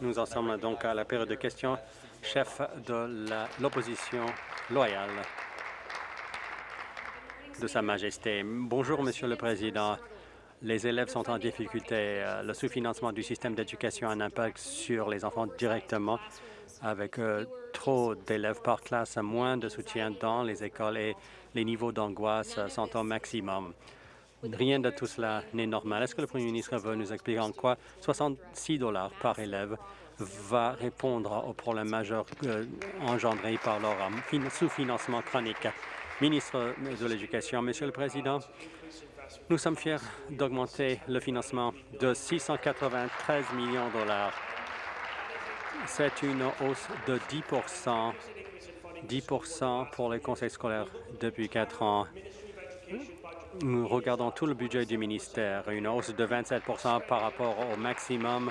Nous en sommes donc à la période de questions. Chef de l'opposition loyale de Sa Majesté. Bonjour, Monsieur le Président. Les élèves sont en difficulté. Euh, le sous-financement du système d'éducation a un impact sur les enfants directement avec euh, trop d'élèves par classe, moins de soutien dans les écoles et les niveaux d'angoisse sont au maximum. Rien de tout cela n'est normal. Est-ce que le Premier ministre veut nous expliquer en quoi 66 dollars par élève va répondre aux problèmes majeurs euh, engendrés par leur sous-financement chronique? Ministre de l'Éducation, Monsieur le Président, nous sommes fiers d'augmenter le financement de 693 millions de dollars. C'est une hausse de 10 10% pour les conseils scolaires depuis quatre ans. Nous regardons tout le budget du ministère, une hausse de 27% par rapport au maximum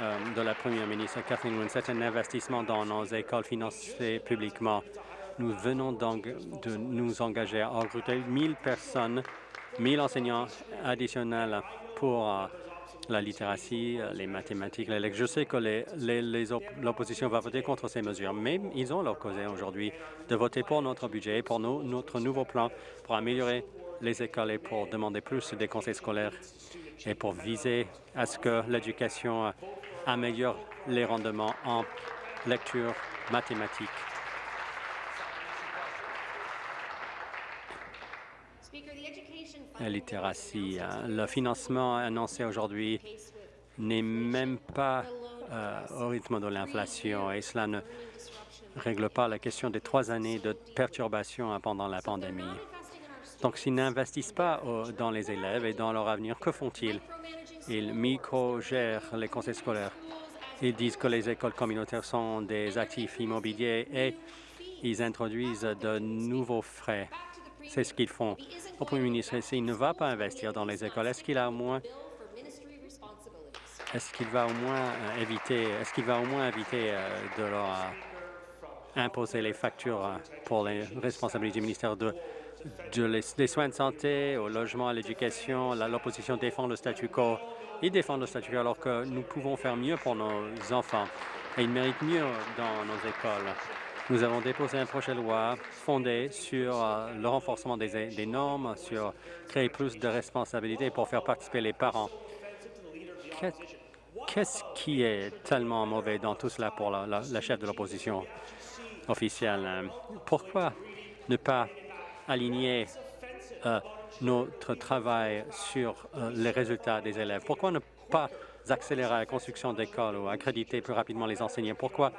euh, de la première ministre Kathleen Wynne. C'est un investissement dans nos écoles financées publiquement. Nous venons donc de nous engager à recruter 1000 personnes 1000 enseignants additionnels pour euh, la littératie, euh, les mathématiques, les Je sais que l'opposition va voter contre ces mesures, mais ils ont l'occasion aujourd'hui de voter pour notre budget, pour notre nouveau plan pour améliorer les écoles et pour demander plus des conseils scolaires et pour viser à ce que l'éducation euh, améliore les rendements en lecture, mathématiques littératie. Hein. Le financement annoncé aujourd'hui n'est même pas euh, au rythme de l'inflation et cela ne règle pas la question des trois années de perturbation pendant la pandémie. Donc, s'ils n'investissent pas dans les élèves et dans leur avenir, que font-ils? Ils micro-gèrent les conseils scolaires. Ils disent que les écoles communautaires sont des actifs immobiliers et ils introduisent de nouveaux frais c'est ce qu'ils font. Au Premier ministre, s'il ne va pas investir dans les écoles, est-ce qu'il a au moins est-ce qu'il va au moins euh, éviter est-ce qu'il va au moins éviter euh, de leur euh, imposer les factures pour les responsabilités du ministère de, des soins de santé, au logement, à l'éducation. L'opposition défend le statu quo. Ils défendent le statu quo alors que nous pouvons faire mieux pour nos enfants et ils méritent mieux dans nos écoles. Nous avons déposé un projet de loi fondé sur euh, le renforcement des, normes, sur créer plus de responsabilités pour faire participer les parents. Qu'est-ce qui est tellement mauvais dans tout cela pour la, chef de l'opposition officielle? Pourquoi ne pas aligner euh, notre travail sur euh, les résultats des élèves? Pourquoi ne pas accélérer la construction d'écoles ou accréditer plus rapidement les enseignants? Pourquoi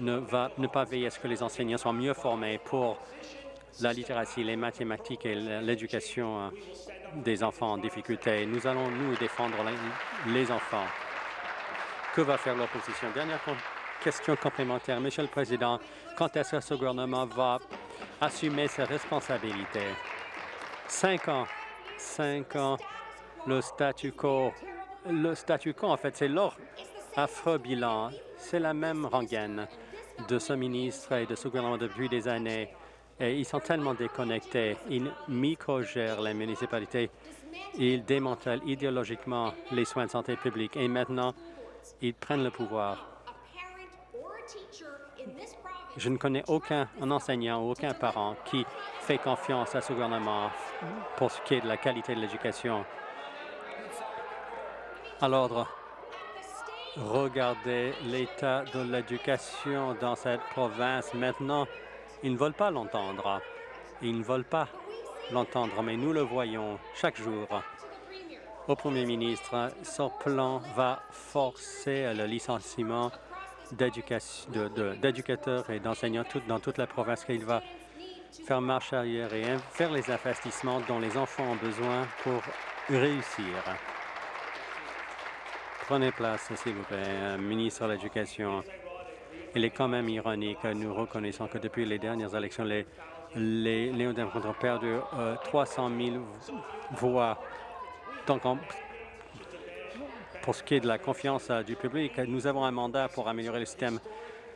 ne va ne pas veiller à ce que les enseignants soient mieux formés pour la littératie, les mathématiques et l'éducation euh, des enfants en difficulté. Nous allons, nous, défendre les enfants. Que va faire l'opposition? Dernière question complémentaire. Monsieur le Président, quand est-ce que ce gouvernement va assumer ses responsabilités? Cinq ans. Cinq ans. Le statu quo. Le statu quo, en fait, c'est leur affreux bilan. C'est la même rengaine de ce ministre et de ce gouvernement depuis des années. Ils sont tellement déconnectés. Ils micro-gèrent les municipalités. Ils démantèlent idéologiquement les soins de santé publique. Et maintenant, ils prennent le pouvoir. Je ne connais aucun enseignant ou aucun parent qui fait confiance à ce gouvernement pour ce qui est de la qualité de l'éducation. À l'ordre Regardez l'état de l'éducation dans cette province. Maintenant, ils ne veulent pas l'entendre. Ils ne veulent pas l'entendre, mais nous le voyons chaque jour. Au Premier ministre, son plan va forcer le licenciement d'éducateurs et d'enseignants dans toute la province. Il va faire marche arrière et faire les investissements dont les enfants ont besoin pour réussir. Prenez place, s'il vous plaît, euh, ministre de l'Éducation. Il est quand même ironique, nous reconnaissons que depuis les dernières élections, les, néo-démocrates ont perdu 300 000 voix. Donc, pour ce qui est de la confiance euh, du public, nous avons un mandat pour améliorer le système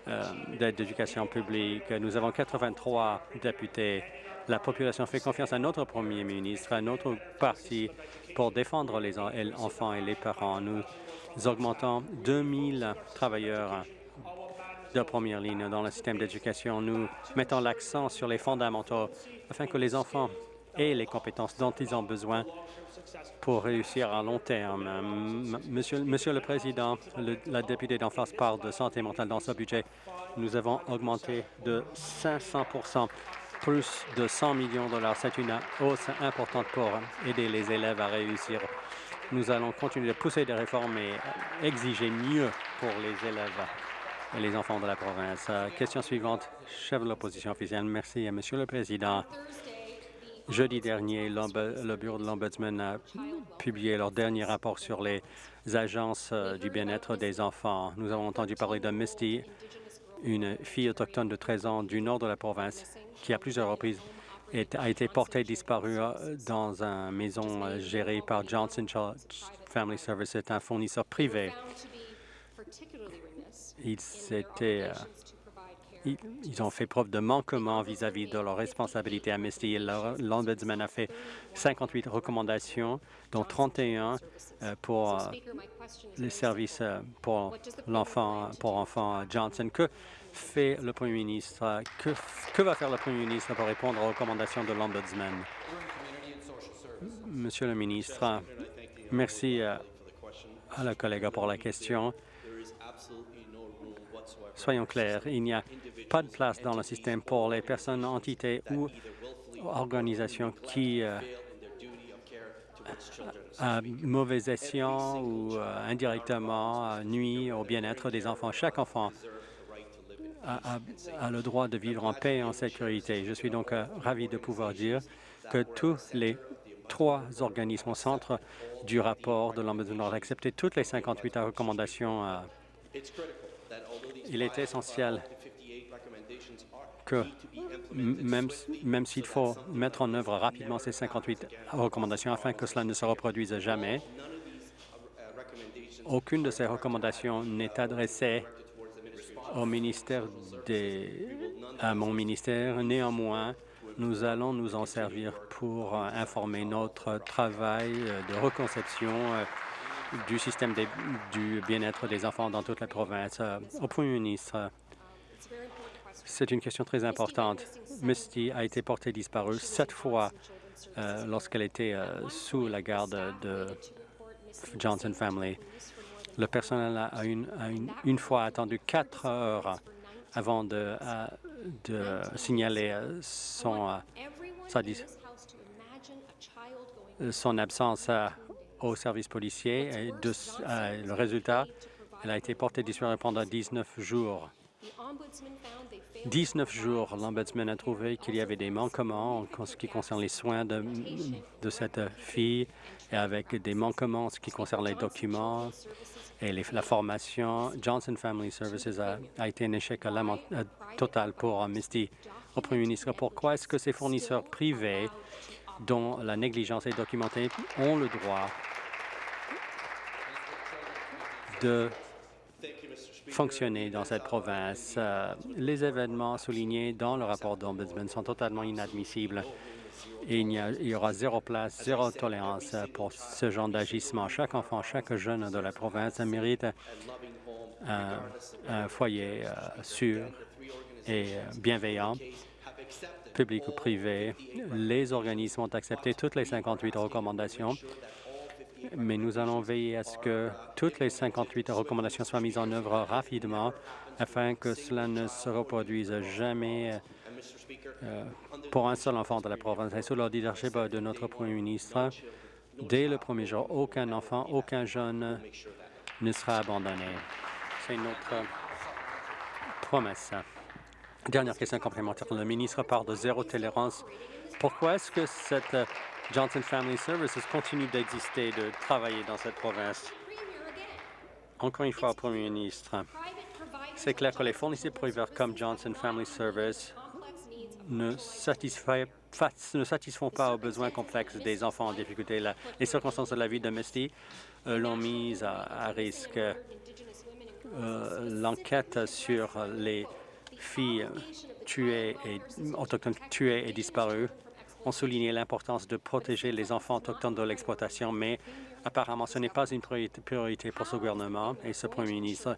euh, d'éducation publique. Nous avons 83 députés. La population fait confiance à notre premier ministre, à notre parti, pour défendre les enfants et les parents. Nous augmentons 2000 travailleurs de première ligne dans le système d'éducation. Nous mettons l'accent sur les fondamentaux afin que les enfants aient les compétences dont ils ont besoin pour réussir à long terme. Monsieur, Monsieur le Président, la députée d'en face parle de santé mentale dans ce budget. Nous avons augmenté de 500 plus de 100 millions de dollars. C'est une hausse importante pour aider les élèves à réussir. Nous allons continuer de pousser des réformes et exiger mieux pour les élèves et les enfants de la province. Question suivante, chef de l'opposition officielle. Merci, Monsieur le Président. Jeudi dernier, le bureau de l'Ombudsman a publié leur dernier rapport sur les agences euh, du bien-être des enfants. Nous avons entendu parler de Misty, une fille autochtone de 13 ans du nord de la province qui, à plusieurs reprises, a été portée disparue euh, dans une maison euh, gérée par Johnson Family Service. C'est un fournisseur privé. S'était ils ont fait preuve de manquement vis-à-vis de leurs responsabilités à Misty. L'Ombudsman a fait 58 recommandations, dont 31 euh, pour euh, les services euh, pour l'enfant enfants Johnson. Fait le Premier ministre? Que, va faire le Premier ministre pour répondre aux recommandations de l'Ombudsman? Monsieur le ministre, merci à la collègue pour la question. Soyons clairs, il n'y a pas de place dans le système pour les personnes, entités ou organisations qui, euh, à mauvais escient ou euh, indirectement, euh, nuit au bien-être des enfants. Chaque enfant a, le droit de vivre en paix et en sécurité. Je suis donc ravi de pouvoir dire que tous les trois organismes au centre du rapport de l'Ombudsman ont accepté toutes les 58 recommandations il est essentiel que, même, même s'il faut mettre en œuvre rapidement ces 58 recommandations afin que cela ne se reproduise jamais, aucune de ces recommandations n'est adressée au ministère des, à mon ministère. Néanmoins, nous allons nous en servir pour informer notre travail de reconception du système du bien-être des enfants dans toute la province. Euh, au Premier ministre, c'est une question très importante. Misty a été portée disparue sept fois euh, lorsqu'elle était euh, sous la garde de Johnson Family. Le personnel a une, une, fois attendu quatre heures avant de, de signaler son, son absence au service policier. Et de, euh, le résultat, elle a été portée disparue pendant 19 jours. 19 jours, l'Ombudsman a trouvé qu'il y avait des manquements en ce qui concerne les soins de, cette fille et avec des manquements en ce qui concerne les documents et la formation. Johnson Family Services a, été un échec total pour Misty. Au Premier ministre, pourquoi est-ce que ces fournisseurs privés dont la négligence est documentée ont le droit de fonctionner dans cette province. Euh, les événements soulignés dans le rapport d'Ombudsman sont totalement inadmissibles il y, aura zéro place, zéro tolérance pour ce genre d'agissement. Chaque enfant, chaque jeune de la province mérite un, foyer euh, sûr et euh, bienveillant public ou privé. Les organismes ont accepté toutes les 58 recommandations mais nous allons veiller à ce que toutes les 58 recommandations soient mises en œuvre rapidement afin que cela ne se reproduise jamais euh, pour un seul enfant de la province. Et sous le leadership de notre Premier ministre, dès le premier jour, aucun enfant, aucun jeune ne sera abandonné. C'est notre promesse. Dernière question complémentaire. Le ministre parle de zéro tolérance. Pourquoi est-ce que cette Johnson Family Services continue d'exister, de travailler dans cette province. Encore une fois, Premier ministre, c'est clair que les fournisseurs privés comme Johnson Family Services ne, satisfont pas aux besoins complexes des enfants en difficulté. les circonstances de la vie Misty euh, l'ont mise à, risque. euh, l'enquête sur les filles tuées et autochtones tuées et disparues ont souligné l'importance de protéger les enfants autochtones de l'exploitation, mais apparemment ce n'est pas une priorité pour ce gouvernement et ce premier ministre.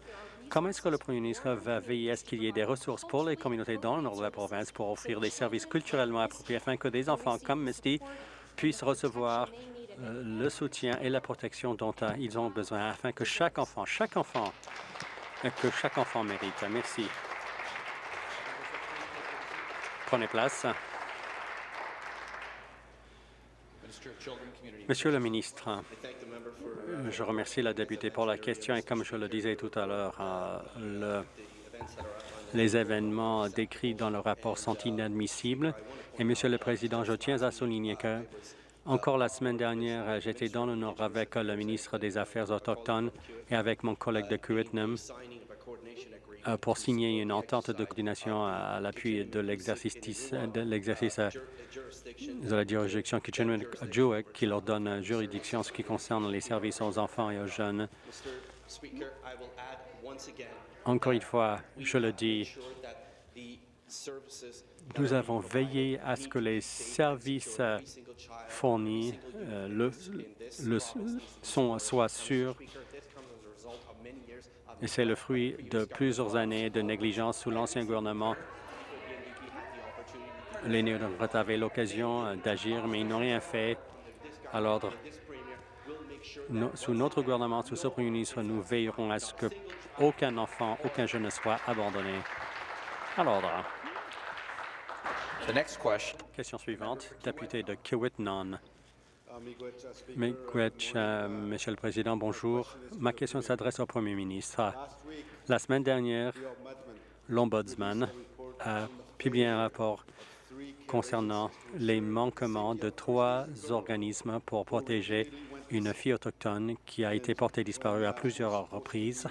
Comment est-ce que le premier ministre va veiller à ce qu'il y ait des ressources pour les communautés dans le nord de la province pour offrir des services culturellement appropriés afin que des enfants comme Misty puissent recevoir euh, le soutien et la protection dont euh, ils ont besoin afin que chaque enfant, chaque enfant, euh, que chaque enfant mérite. Merci. Prenez place. Monsieur le ministre, je remercie la députée pour la question et comme je le disais tout à l'heure, euh, les événements décrits dans le rapport sont inadmissibles. Et Monsieur le Président, je tiens à souligner que encore la semaine dernière, j'étais dans le Nord avec le ministre des Affaires autochtones et avec mon collègue de Kuwitnam euh, pour signer une entente de coordination à l'appui de l'exercice de euh, la juridiction Kitchener-Jewett qui leur donne juridiction en ce qui concerne les services aux enfants et aux jeunes. Encore une fois, je le dis, nous avons veillé à ce que les services fournis le, sont, soient sûrs c'est le fruit de plusieurs années de négligence sous l'ancien gouvernement. Les néo-démocrates avaient l'occasion d'agir, mais ils n'ont rien fait à l'ordre. Sous notre gouvernement, sous ce premier ministre, nous veillerons à ce qu'aucun enfant, aucun jeune ne soit abandonné. À l'ordre. Question suivante, député de Kiwit-Non. Euh, Monsieur le Président, bonjour. Ma question s'adresse au Premier ministre. La semaine dernière, l'Ombudsman a publié un rapport concernant les manquements de trois organismes pour protéger une fille autochtone qui a été portée disparue à plusieurs reprises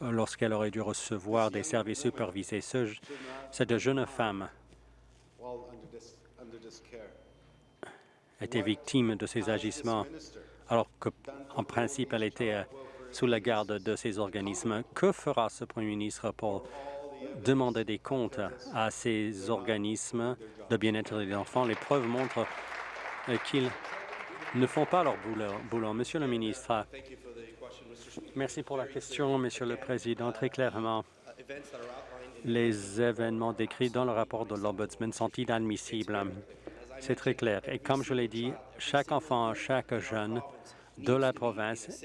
lorsqu'elle aurait dû recevoir des services supervisés. Cette jeune femme été victime de ces agissements, alors qu'en principe, elle était euh, sous la garde de ces organismes. Que fera ce premier ministre pour demander des comptes à ces organismes de bien-être des enfants? Les preuves montrent euh, qu'ils ne font pas leur boulot. Monsieur le ministre, merci pour la question, Monsieur le Président. Très clairement, les événements décrits dans le rapport de l'Ombudsman sont inadmissibles. C'est très clair. Et comme je l'ai dit, chaque enfant, chaque jeune de la province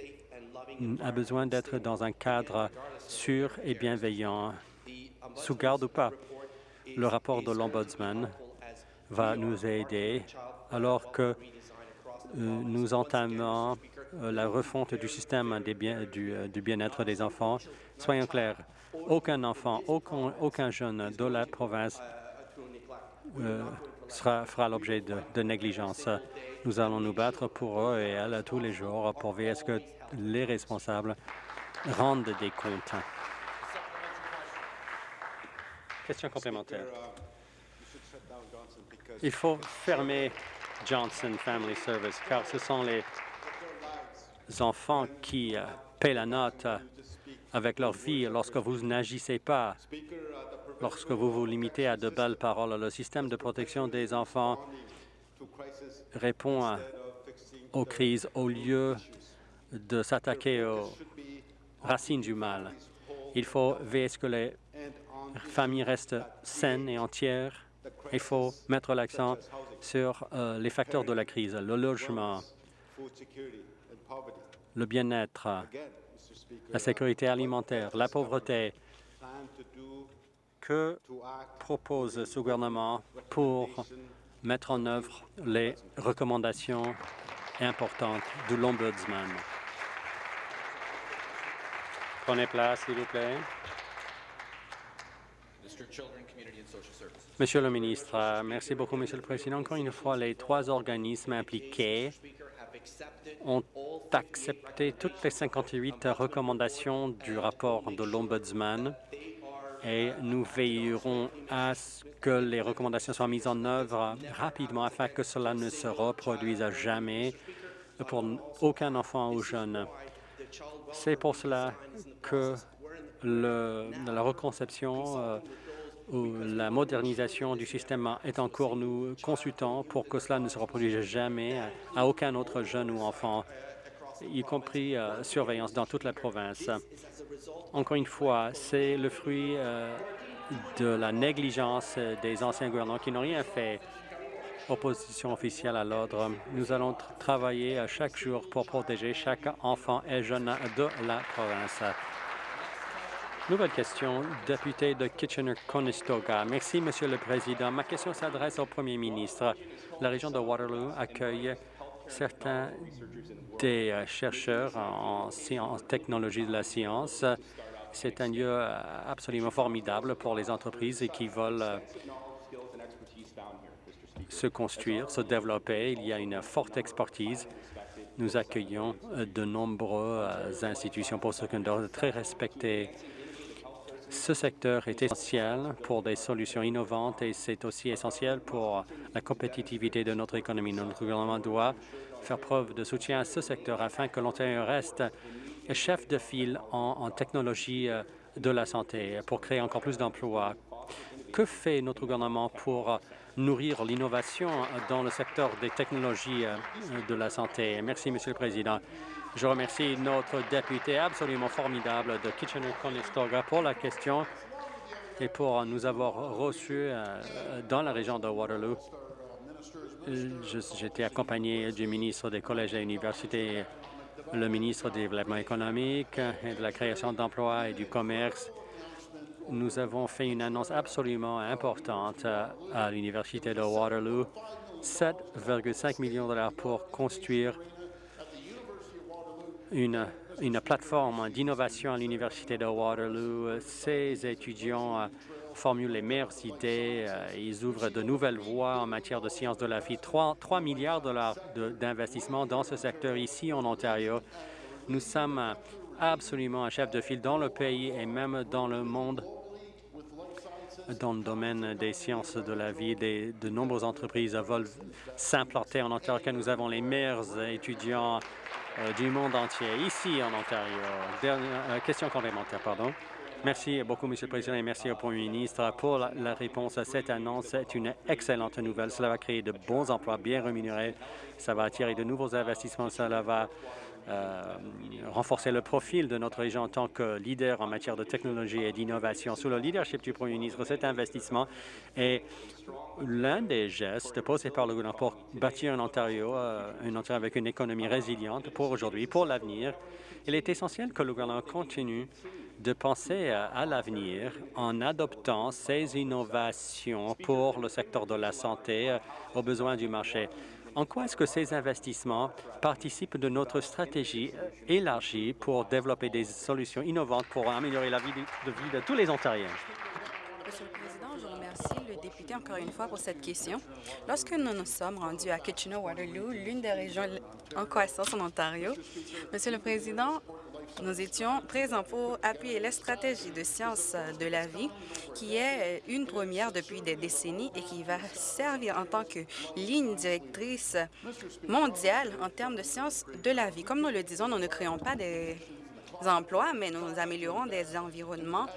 a besoin d'être dans un cadre sûr et bienveillant, sous garde ou pas. Le rapport de l'Ombudsman va nous aider alors que euh, nous entamons euh, la refonte du système du, euh, du bien-être des enfants. Soyons clairs, aucun enfant, aucun jeune de la province sera, fera l'objet de, négligence. Nous allons nous battre pour eux et elles tous les jours pour veiller à ce que les responsables rendent des comptes. Question complémentaire. Il faut fermer Johnson Family Service car ce sont les enfants qui euh, paient la note avec leur vie lorsque vous n'agissez pas lorsque vous vous limitez à de belles paroles. Le système de protection des enfants répond aux crises au lieu de s'attaquer aux racines du mal. Il faut veiller à ce que les familles restent saines et entières. Il faut mettre l'accent sur euh, les facteurs de la crise, le logement, le bien-être, la sécurité alimentaire, la pauvreté, que propose ce gouvernement pour mettre en œuvre les recommandations importantes de l'Ombudsman? Prenez place, s'il vous plaît. Monsieur le ministre, merci beaucoup, Monsieur le Président. Encore une fois, les trois organismes impliqués ont accepté toutes les 58 recommandations du rapport de l'Ombudsman et nous veillerons à ce que les recommandations soient mises en œuvre rapidement afin que cela ne se reproduise jamais pour aucun enfant ou jeune. C'est pour cela que la reconception euh, ou la modernisation du système est en cours. Nous consultons pour que cela ne se reproduise jamais à aucun autre jeune ou enfant, y compris euh, surveillance dans toute la province. Encore une fois, c'est le fruit euh, de la négligence des anciens gouvernements qui n'ont rien fait opposition officielle à l'ordre. Nous allons travailler chaque jour pour protéger chaque enfant et jeune de la province. Nouvelle question, député de Kitchener-Conestoga. Merci, Monsieur le Président. Ma question s'adresse au Premier ministre. La région de Waterloo accueille certains des euh, chercheurs en, sciences, technologie de la science. C'est un lieu euh, absolument formidable pour les entreprises qui veulent euh, se construire, se développer. Il y a une forte expertise. Nous accueillons de nombreuses institutions postsecondaires très respectées ce secteur est essentiel pour des solutions innovantes et c'est aussi essentiel pour la compétitivité de notre économie. Notre gouvernement doit faire preuve de soutien à ce secteur afin que l'Ontario reste chef de file en, technologie euh, de la santé pour créer encore plus d'emplois. Que fait notre gouvernement pour nourrir l'innovation dans le secteur des technologies euh, de la santé? Merci, Monsieur le Président. Je remercie notre député absolument formidable de Kitchener-Conestoga pour la question et pour nous avoir reçus euh, dans la région de Waterloo. J'étais accompagné du ministre des collèges et universités, le ministre du développement économique et de la création d'emplois et du commerce. Nous avons fait une annonce absolument importante à l'université de Waterloo, 7,5 millions de dollars pour construire une, une plateforme d'innovation à l'Université de Waterloo. Ces étudiants euh, formulent les meilleures idées, euh, ils ouvrent de nouvelles voies en matière de sciences de la vie. 3, 3 milliards de dollars d'investissement dans ce secteur ici en Ontario. Nous sommes absolument un chef de file dans le pays et même dans le monde dans le domaine des sciences de la vie. de nombreuses entreprises veulent s'implanter en Ontario, nous avons les meilleurs étudiants du monde entier, ici en Ontario. Dernière, euh, question complémentaire, pardon. Merci beaucoup, Monsieur le Président, et merci au Premier ministre pour la, réponse à cette annonce. C'est une excellente nouvelle. Cela va créer de bons emplois bien rémunérés. Ça va attirer de nouveaux investissements. Cela va euh, renforcer le profil de notre région en tant que leader en matière de technologie et d'innovation. Sous le leadership du Premier ministre, cet investissement est l'un des gestes posés par le gouvernement pour bâtir un Ontario, euh, un Ontario avec une économie résiliente pour aujourd'hui, pour l'avenir. Il est essentiel que le gouvernement continue de penser à l'avenir en adoptant ces innovations pour le secteur de la santé euh, aux besoins du marché. En quoi est-ce que ces investissements participent de notre stratégie élargie pour développer des solutions innovantes pour améliorer la vie de, tous les Ontariens? Monsieur le Président, je remercie le député encore une fois pour cette question. Lorsque nous nous sommes rendus à Kitchener-Waterloo, l'une des régions en croissance en Ontario, Monsieur le Président, nous étions présents pour appuyer la stratégie de sciences de la vie, qui est une première depuis des décennies et qui va servir en tant que ligne directrice mondiale en termes de sciences de la vie. Comme nous le disons, nous ne créons pas des emplois, mais nous améliorons des environnements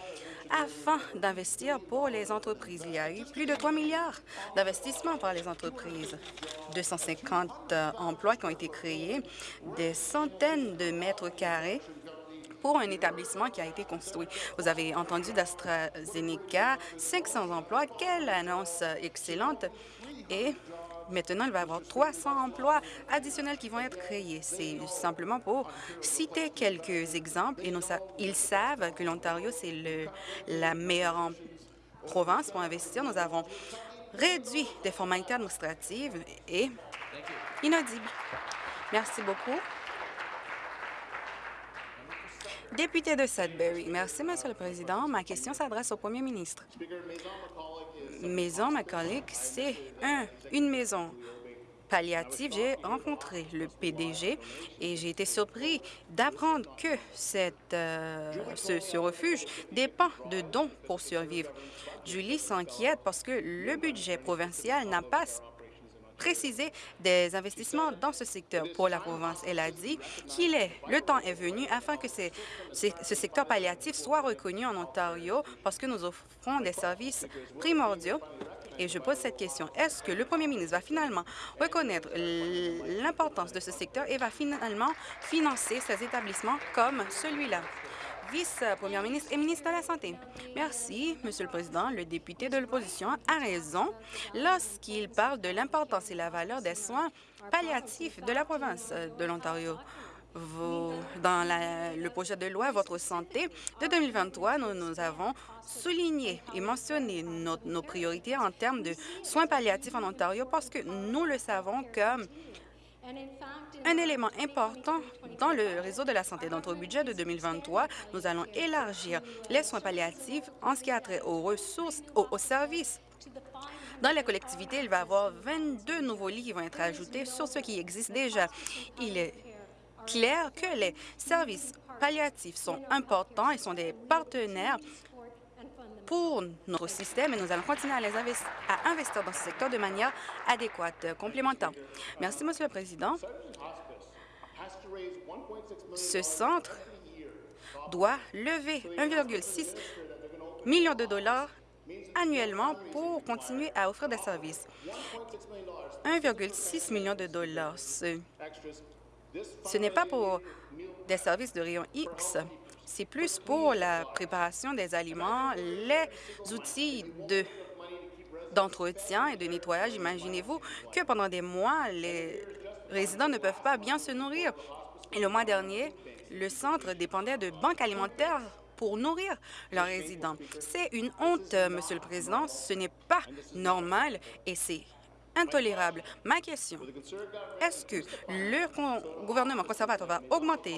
afin d'investir pour les entreprises. Il y a eu plus de 3 milliards d'investissements par les entreprises, 250 emplois qui ont été créés, des centaines de mètres carrés pour un établissement qui a été construit. Vous avez entendu d'AstraZeneca, 500 emplois. Quelle annonce excellente! Et Maintenant, il va y avoir 300 emplois additionnels qui vont être créés. C'est simplement pour citer quelques exemples. Et ils savent que l'Ontario, c'est la meilleure province pour investir. Nous avons réduit des formalités administratives et inaudibles. Merci beaucoup. Député de Sudbury. Merci, Monsieur le Président. Ma question s'adresse au Premier ministre. Maison Macaulay, c'est un, une maison palliative. J'ai rencontré le PDG et j'ai été surpris d'apprendre que euh, ce, ce, refuge dépend de dons pour survivre. Julie s'inquiète parce que le budget provincial n'a pas préciser des investissements dans ce secteur pour la province. Elle a dit qu'il est, le temps est venu afin que ce secteur palliatif soit reconnu en Ontario parce que nous offrons des services primordiaux et je pose cette question. Est-ce que le premier ministre va finalement reconnaître l'importance de ce secteur et va finalement financer ces établissements comme celui-là? Vice-première ministre et ministre de la Santé. Merci, Monsieur le Président. Le député de l'opposition a raison lorsqu'il parle de l'importance et la valeur des soins palliatifs de la province de l'Ontario dans le projet de loi Votre santé de 2023, nous, nous avons souligné et mentionné nos, priorités en termes de soins palliatifs en Ontario parce que nous le savons comme un élément important dans le réseau de la santé. Dans notre budget de 2023, nous allons élargir les soins palliatifs en ce qui a trait aux ressources, aux services dans les collectivités, il va y avoir 22 nouveaux lits qui vont être ajoutés sur ce qui existe déjà. Il est clair que les services palliatifs sont importants et sont des partenaires pour notre système et nous allons continuer à, les à investir dans ce secteur de manière adéquate, complémentaire. Merci, Monsieur le Président. Ce centre doit lever 1,6 million de dollars annuellement pour continuer à offrir des services. 1,6 million de dollars. Ce n'est pas pour des services de rayon X, c'est plus pour la préparation des aliments, les outils d'entretien et de nettoyage. Imaginez-vous que pendant des mois, les résidents ne peuvent pas bien se nourrir. Et le mois dernier, le centre dépendait de banques alimentaires pour nourrir leurs résidents. C'est une honte, Monsieur le Président. Ce n'est pas normal et c'est intolérable. Ma question, est-ce que le gouvernement conservateur va augmenter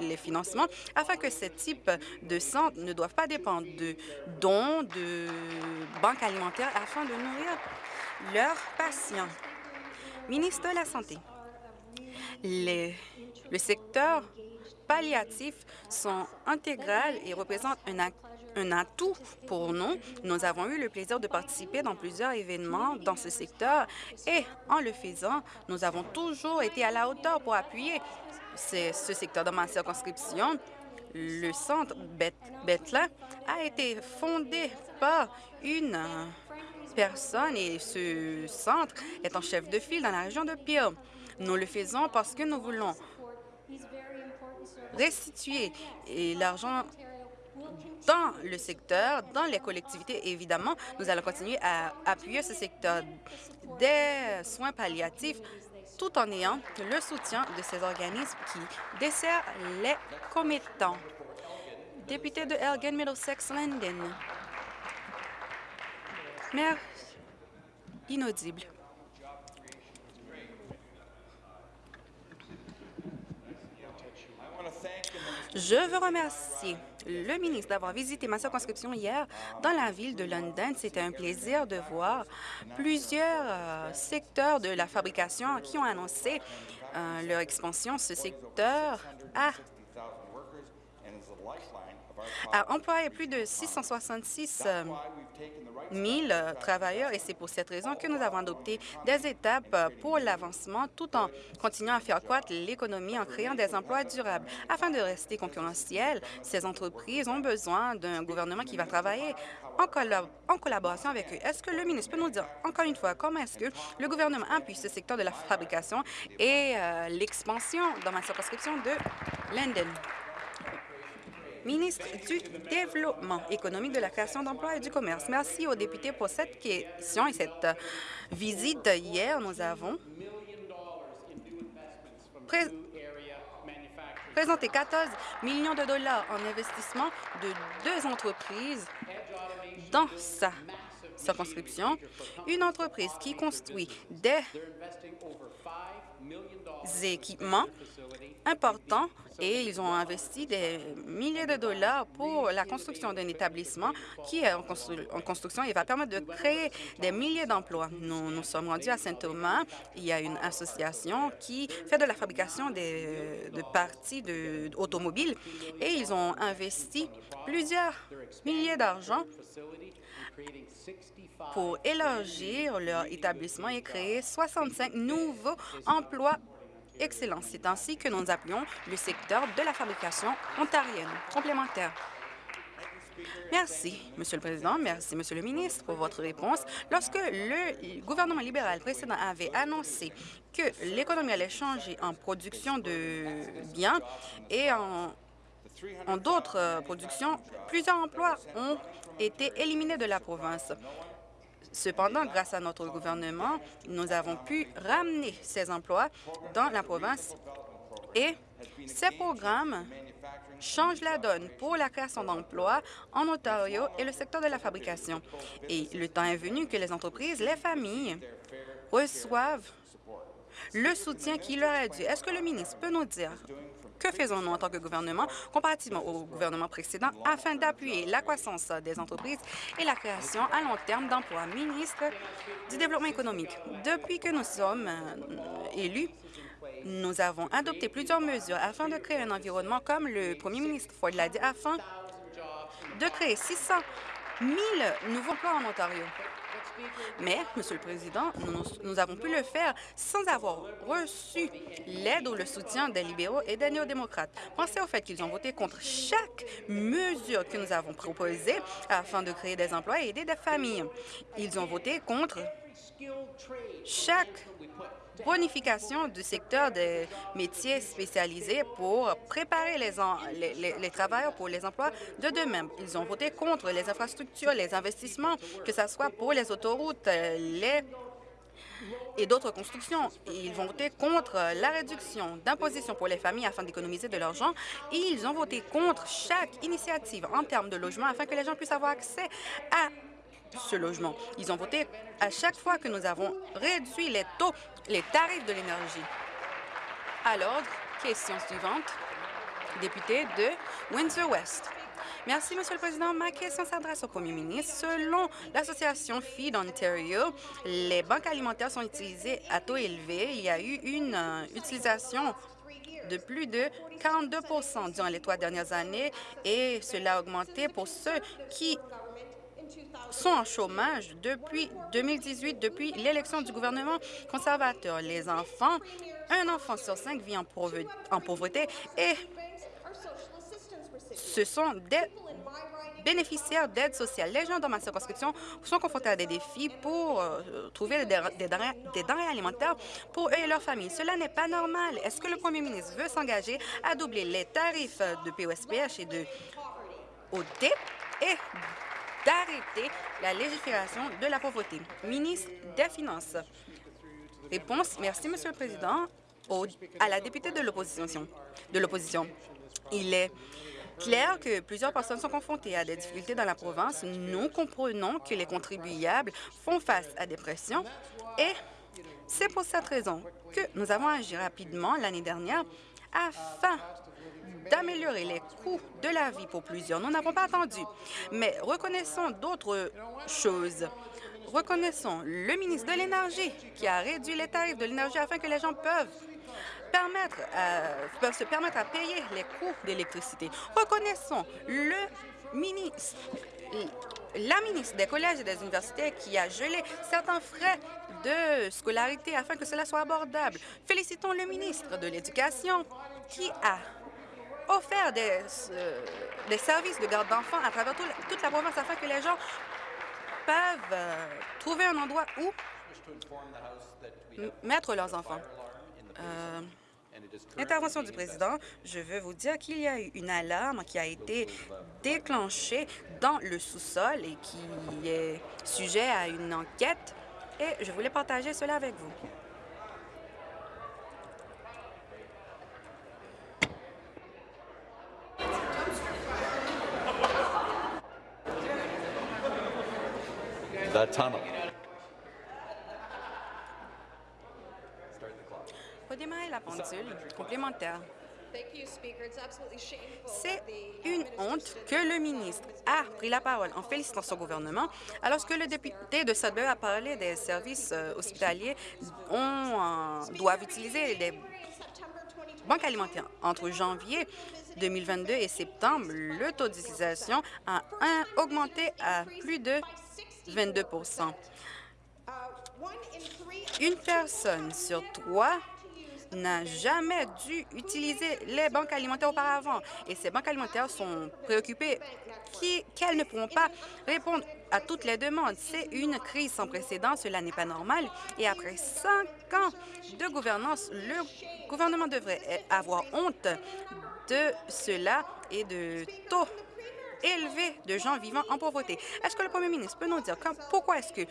les, financements afin que ce type de centres ne doivent pas dépendre de dons de banques alimentaires afin de nourrir leurs patients? Ministre de la Santé, le secteur palliatif sont intégrales et représentent un un atout pour nous. Nous avons eu le plaisir de participer dans plusieurs événements dans ce secteur et en le faisant, nous avons toujours été à la hauteur pour appuyer ce, secteur dans ma circonscription. Le centre Bethlehem a été fondé par une personne et ce centre est en chef de file dans la région de Peel. Nous le faisons parce que nous voulons restituer l'argent dans le secteur, dans les collectivités, évidemment, nous allons continuer à appuyer ce secteur des soins palliatifs tout en ayant le soutien de ces organismes qui desserrent les commettants. Député de Elgin Middlesex London. Maire inaudible. Je veux remercier le ministre d'avoir visité ma circonscription hier dans la ville de London. C'était un plaisir de voir plusieurs euh, secteurs de la fabrication qui ont annoncé euh, leur expansion. Ce secteur a a employé plus de 666 000 travailleurs et c'est pour cette raison que nous avons adopté des étapes pour l'avancement tout en continuant à faire croître l'économie en créant des emplois durables. Afin de rester concurrentielles, ces entreprises ont besoin d'un gouvernement qui va travailler en, collaboration avec eux. Est-ce que le ministre peut nous dire, encore une fois, comment est-ce que le gouvernement appuie ce secteur de la fabrication et euh, l'expansion dans ma circonscription de London? Ministre du Développement économique, de la création d'emplois et du commerce. Merci aux députés pour cette question et cette visite. Hier, nous avons présenté 14 millions de dollars en investissement de deux entreprises dans sa circonscription. Une entreprise qui construit des équipements importants et ils ont investi des milliers de dollars pour la construction d'un établissement qui est en, construction et va permettre de créer des milliers d'emplois. Nous nous sommes rendus à Saint-Thomas. Il y a une association qui fait de la fabrication des, de parties de, automobiles et ils ont investi plusieurs milliers d'argent pour élargir leur établissement et créer 65 nouveaux emplois excellents. C'est ainsi que nous appelons le secteur de la fabrication ontarienne complémentaire. Merci, Monsieur le Président. Merci, Monsieur le ministre, pour votre réponse. Lorsque le gouvernement libéral précédent avait annoncé que l'économie allait changer en production de biens et en, en d'autres productions, plusieurs emplois ont été éliminés de la province. Cependant, grâce à notre gouvernement, nous avons pu ramener ces emplois dans la province et ces programmes changent la donne pour la création d'emplois en Ontario et le secteur de la fabrication. Et le temps est venu que les entreprises, les familles reçoivent le soutien qui leur est dû. Est-ce que le ministre peut nous dire que faisons-nous en tant que gouvernement, comparativement au gouvernement précédent, afin d'appuyer la croissance des entreprises et la création à long terme d'emplois? Ministre du Développement économique, depuis que nous sommes euh, élus, nous avons adopté plusieurs mesures afin de créer un environnement, comme le premier ministre Ford l'a dit, afin de créer 600 000 nouveaux emplois en Ontario. Mais, Monsieur le Président, nous, avons pu le faire sans avoir reçu l'aide ou le soutien des libéraux et des néo-démocrates. Pensez au fait qu'ils ont voté contre chaque mesure que nous avons proposée afin de créer des emplois et aider des familles. Ils ont voté contre chaque bonification du secteur des métiers spécialisés pour préparer les, les, travailleurs pour les emplois de demain. Ils ont voté contre les infrastructures, les investissements, que ce soit pour les autoroutes, les et d'autres constructions. Ils vont voter contre la réduction d'imposition pour les familles afin d'économiser de l'argent ils ont voté contre chaque initiative en termes de logement afin que les gens puissent avoir accès à ce logement. Ils ont voté à chaque fois que nous avons réduit les taux, les tarifs de l'énergie. À l'ordre, question suivante, député de Windsor-West. Merci, Monsieur le Président. Ma question s'adresse au Premier ministre. Selon l'association Feed Ontario, les banques alimentaires sont utilisées à taux élevé. Il y a eu une euh, utilisation de plus de 42% durant les trois dernières années et cela a augmenté pour ceux qui sont en chômage depuis 2018, depuis l'élection du gouvernement conservateur. Les enfants, un enfant sur cinq vit en, pauvreté et ce sont des bénéficiaires d'aide sociale. Les gens dans ma circonscription sont confrontés à des défis pour euh, trouver des, denrées, alimentaires pour eux et leurs familles. Cela n'est pas normal. Est-ce que le premier ministre veut s'engager à doubler les tarifs de POSPH et de OT et d'arrêter la légifération de la pauvreté. Ministre des Finances. Réponse. Merci, Monsieur le Président. à la députée de l'opposition. De l'opposition. Il est clair que plusieurs personnes sont confrontées à des difficultés dans la province. Nous comprenons que les contribuables font face à des pressions et c'est pour cette raison que nous avons agi rapidement l'année dernière afin d'améliorer les coûts de la vie pour plusieurs. Nous n'avons pas attendu, mais reconnaissons d'autres choses. Reconnaissons le ministre de l'Énergie qui a réduit les tarifs de l'énergie afin que les gens peuvent permettre, peuvent se permettre à payer les coûts d'électricité. Reconnaissons le la ministre des collèges et des universités qui a gelé certains frais de scolarité afin que cela soit abordable. Félicitons le ministre de l'Éducation qui a offert des, euh, des services de garde d'enfants à travers toute la province afin que les gens peuvent euh, trouver un endroit où mettre leurs enfants. Euh, intervention du président, je veux vous dire qu'il y a eu une alarme qui a été déclenchée dans le sous-sol et qui est sujet à une enquête et je voulais partager cela avec vous. Complémentaire. C'est une honte que le ministre a pris la parole en félicitant son gouvernement, alors que le député de Sudbury a parlé des services euh, hospitaliers on, euh, doivent utiliser les banques alimentaires. Entre janvier 2022 et septembre, le taux d'utilisation a augmenté à plus de 22 Une personne sur trois n'a jamais dû utiliser les banques alimentaires auparavant. Et ces banques alimentaires sont préoccupées qu'elles ne pourront pas répondre à toutes les demandes. C'est une crise sans précédent, cela n'est pas normal. Et après cinq ans de gouvernance, le gouvernement devrait avoir honte de cela et de taux élevés de gens vivant en pauvreté. Est-ce que le premier ministre peut nous dire pourquoi est-ce que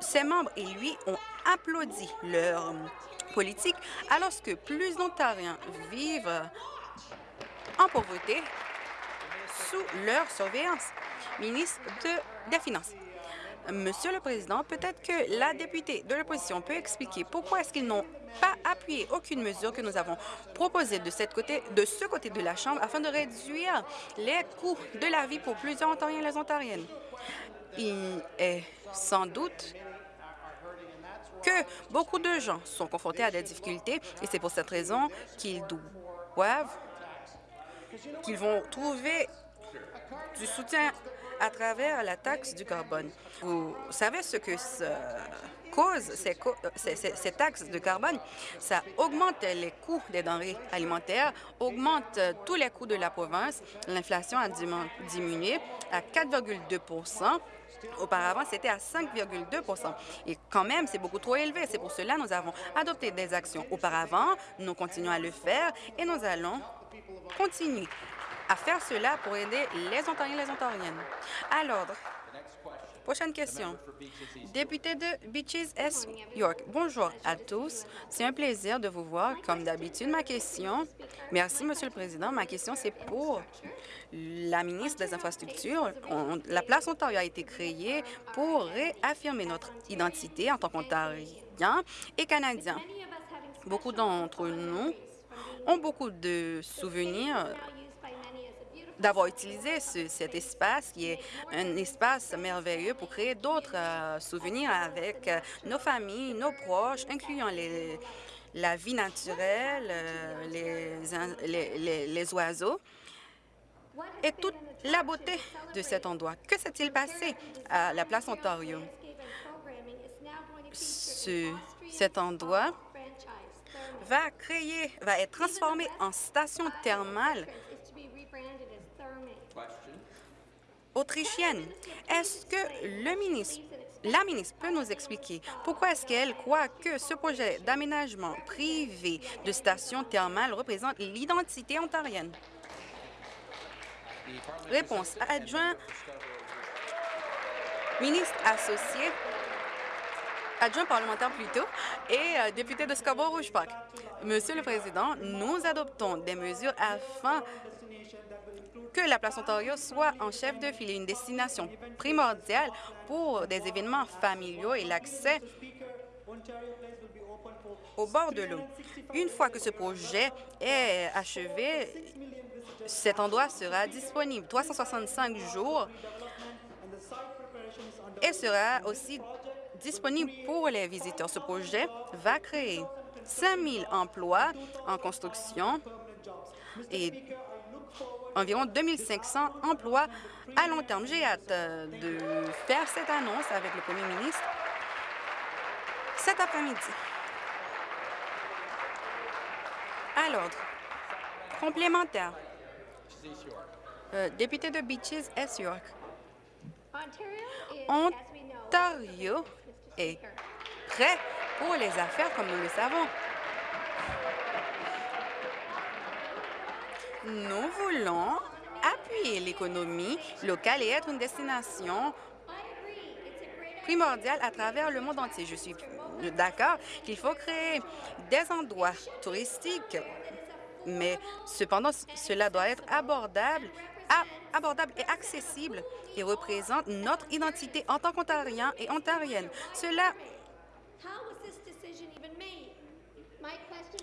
ses membres et lui ont applaudi leur politique alors que plus d'Ontariens vivent en pauvreté sous leur surveillance? Ministre de, des Finances. Monsieur le Président, peut-être que la députée de l'opposition peut expliquer pourquoi est-ce qu'ils n'ont pas appuyé aucune mesure que nous avons proposée de, cette côté, de ce côté de la Chambre afin de réduire les coûts de la vie pour plusieurs Ontariens et les Ontariennes. Il est sans doute que beaucoup de gens sont confrontés à des difficultés et c'est pour cette raison qu'ils doivent, qu'ils vont trouver du soutien à travers la taxe du carbone. Vous savez ce que ça cause, ces, ces, taxes de carbone? Ça augmente les coûts des denrées alimentaires, augmente tous les coûts de la province. L'inflation a diminué à 4,2% Auparavant, c'était à 5,2% Et quand même, c'est beaucoup trop élevé. C'est pour cela que nous avons adopté des actions auparavant. Nous continuons à le faire et nous allons continuer à faire cela pour aider les Ontariens et les Ontariennes. À l'ordre. Prochaine question. Député de Beaches S. York. Bonjour à tous. C'est un plaisir de vous voir. Comme d'habitude, ma question... Merci, Monsieur le Président. Ma question, c'est pour la ministre des Infrastructures. la place Ontario a été créée pour réaffirmer notre identité en tant qu'Ontariens et Canadiens. Beaucoup d'entre nous ont beaucoup de souvenirs d'avoir utilisé cet espace qui est un espace merveilleux pour créer d'autres euh, souvenirs avec euh, nos familles, nos proches, incluant les, la vie naturelle, euh, les, les, oiseaux et toute la beauté de cet endroit. Que s'est-il passé à la place Ontario? Ce, cet endroit va créer, va être transformé en station thermale autrichienne. Est-ce que le ministre, la ministre peut nous expliquer pourquoi est-ce qu'elle croit que ce projet d'aménagement privé de station thermale représente l'identité ontarienne? Réponse. Adjoint ministre associé, adjoint parlementaire plutôt, et euh, député de Scarborough-Rouge Park. Monsieur le Président, nous adoptons des mesures afin que la place Ontario soit en chef de file, une destination primordiale pour des événements familiaux et l'accès au bord de l'eau. Une fois que ce projet est achevé, cet endroit sera disponible 365 jours et sera aussi disponible pour les visiteurs. Ce projet va créer 5 000 emplois en construction et environ 2500 emplois à long terme. J'ai hâte euh, de faire cette annonce avec le premier ministre cet après-midi. À l'ordre. Complémentaire. Euh, député de Beaches, S. York. Ontario est prêt pour les affaires comme nous le savons. Nous voulons appuyer l'économie locale et être une destination primordiale à travers le monde entier. Je suis d'accord qu'il faut créer des endroits touristiques, mais cependant, cela doit être abordable, abordable et accessible et représente notre identité en tant qu'Ontariens et Ontariennes. Cela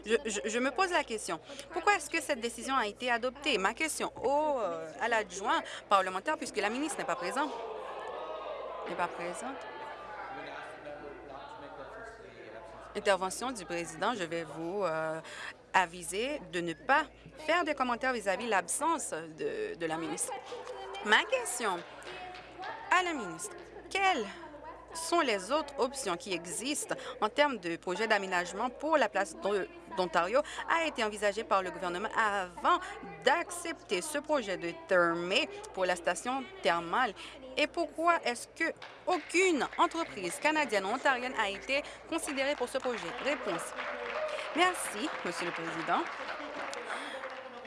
Je, me pose la question, pourquoi est-ce que cette décision a été adoptée? Ma question au, euh, à l'adjoint parlementaire, puisque la ministre n'est pas présente. N'est pas présente. Intervention du président, je vais vous euh, aviser de ne pas faire des commentaires vis-à-vis de l'absence de, de la ministre. Ma question à la ministre, quelle sont les autres options qui existent en termes de projet d'aménagement pour la place d'Ontario a été envisagé par le gouvernement avant d'accepter ce projet de Thermé pour la station thermale et pourquoi est-ce que aucune entreprise canadienne ou ontarienne a été considérée pour ce projet? Réponse. Merci, Monsieur le Président.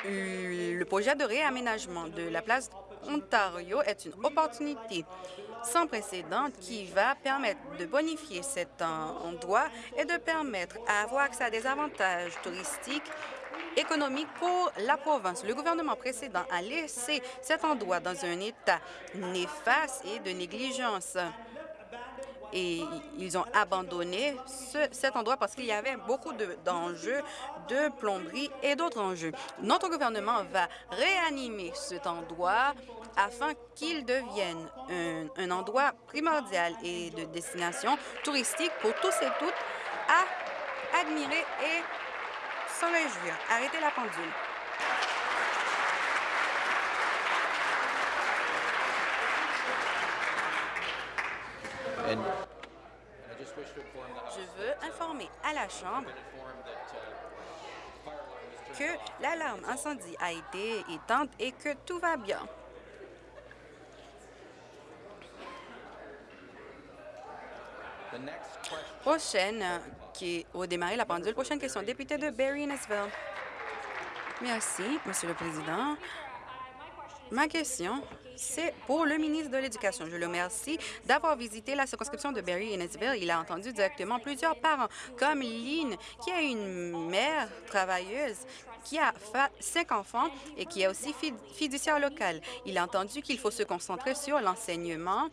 Le projet de réaménagement de la place Ontario est une opportunité sans précédent qui va permettre de bonifier cet endroit et de permettre à avoir accès à des avantages touristiques économiques pour la province. Le gouvernement précédent a laissé cet endroit dans un état néfaste et de négligence et ils ont abandonné cet endroit parce qu'il y avait beaucoup d'enjeux de, plomberie et d'autres enjeux. Notre gouvernement va réanimer cet endroit afin qu'il devienne un, endroit primordial et de destination touristique pour tous et toutes à admirer et s'en réjouir. Arrêtez la pendule. Je veux informer à la Chambre que l'alarme incendie a été éteinte et que tout va bien. Prochaine, qui au démarrer la pendule. Prochaine question, député de Barry-Nesville. Merci, Monsieur le Président. Ma question, c'est pour le ministre de l'Éducation. Je le remercie d'avoir visité la circonscription de Barry-Innesville. Il a entendu directement plusieurs parents, comme Lynn, qui a une mère travailleuse qui a cinq enfants et qui est aussi fiduciaire locale. Il a entendu qu'il faut se concentrer sur l'enseignement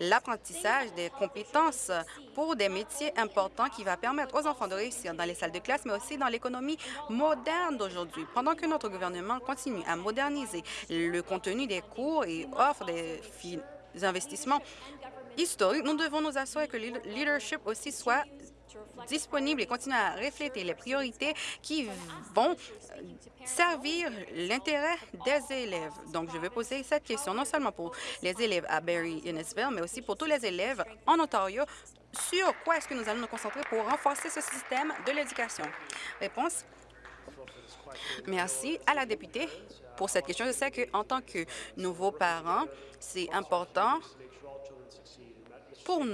l'apprentissage des compétences pour des métiers importants qui va permettre aux enfants de réussir dans les salles de classe, mais aussi dans l'économie moderne d'aujourd'hui. Pendant que notre gouvernement continue à moderniser le contenu des cours et offre des investissements historiques, nous devons nous assurer que le leadership aussi soit disponible et continuer à refléter les priorités qui vont servir l'intérêt des élèves. Donc, je vais poser cette question non seulement pour les élèves à Barry-Innesville, mais aussi pour tous les élèves en Ontario sur quoi est-ce que nous allons nous concentrer pour renforcer ce système de l'éducation? Réponse. Merci à la députée pour cette question. Je sais qu'en tant que nouveaux parents, c'est important pour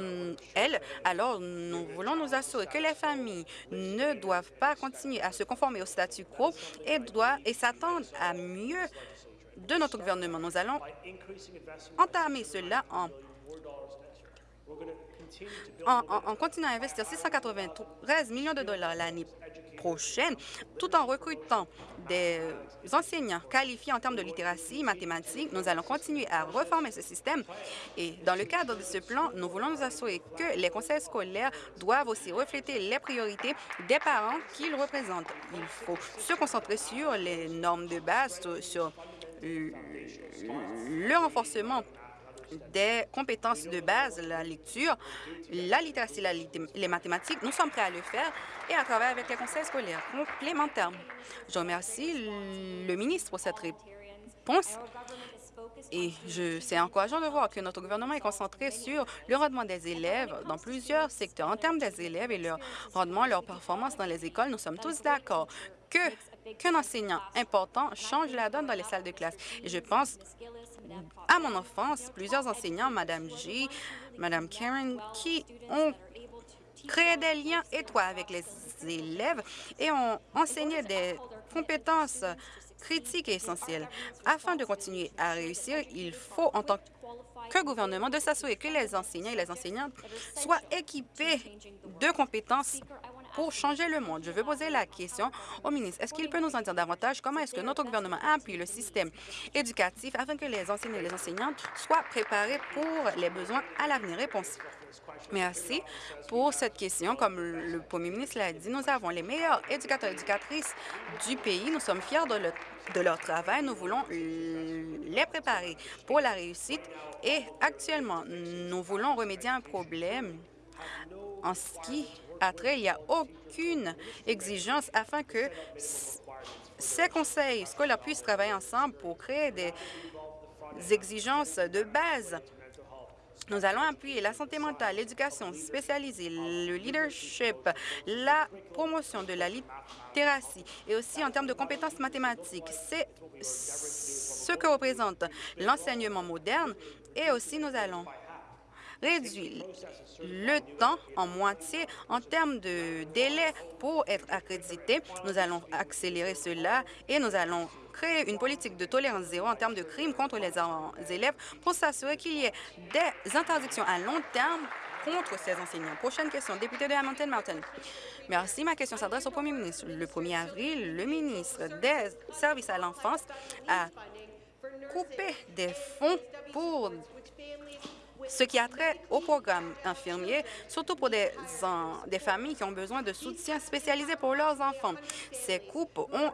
elle, alors nous voulons nous assurer que les familles ne doivent pas continuer à se conformer au statu quo et, et s'attendent à mieux de notre gouvernement. Nous allons entamer cela en en, continuant à investir 693 millions de dollars l'année tout en recrutant des enseignants qualifiés en termes de littératie mathématique, nous allons continuer à reformer ce système. Et dans le cadre de ce plan, nous voulons nous assurer que les conseils scolaires doivent aussi refléter les priorités des parents qu'ils représentent. Il faut se concentrer sur les normes de base, sur le renforcement des compétences de base, la lecture, la littératie, les mathématiques. Nous sommes prêts à le faire et à travailler avec les conseils scolaires complémentaires. Je remercie le ministre pour cette réponse. Et c'est encourageant de voir que notre gouvernement est concentré sur le rendement des élèves dans plusieurs secteurs. En termes des élèves et leur rendement, leur performance dans les écoles, nous sommes tous d'accord qu'un enseignant important change la donne dans les salles de classe. Et je pense à mon enfance, plusieurs enseignants, Mme G, Mme Karen, qui ont créé des liens étroits avec les élèves et ont enseigné des compétences critiques et essentielles. Afin de continuer à réussir, il faut, en tant que gouvernement, de s'assurer que les enseignants et les enseignantes soient équipés de compétences pour changer le monde. Je veux poser la question au ministre. Est-ce qu'il peut nous en dire davantage? Comment est-ce que notre gouvernement appuie le système éducatif afin que les enseignants et les enseignantes soient préparés pour les besoins à l'avenir? Réponse. Merci pour cette question. Comme le premier ministre l'a dit, nous avons les meilleurs éducateurs et éducatrices du pays. Nous sommes fiers de, de leur travail. Nous voulons les préparer pour la réussite et actuellement, nous voulons remédier à un problème en ce qui Il n'y a aucune exigence afin que ces conseils scolaires puissent travailler ensemble pour créer des exigences de base nous allons appuyer la santé mentale, l'éducation spécialisée, le leadership, la promotion de la littératie et aussi en termes de compétences mathématiques. C'est ce que représente l'enseignement moderne et aussi nous allons réduire le temps en moitié en termes de délai pour être accrédité. Nous allons accélérer cela et nous allons créer une politique de tolérance zéro en termes de crimes contre les élèves pour s'assurer qu'il y ait des interdictions à long terme contre ces enseignants. Prochaine question, député de Hamilton Mountain. Merci. Ma question s'adresse au premier ministre. Le 1er avril, le ministre des Services à l'enfance a coupé des fonds pour ce qui a trait au programme infirmier, surtout pour des, familles qui ont besoin de soutien spécialisé pour leurs enfants. Ces coupes ont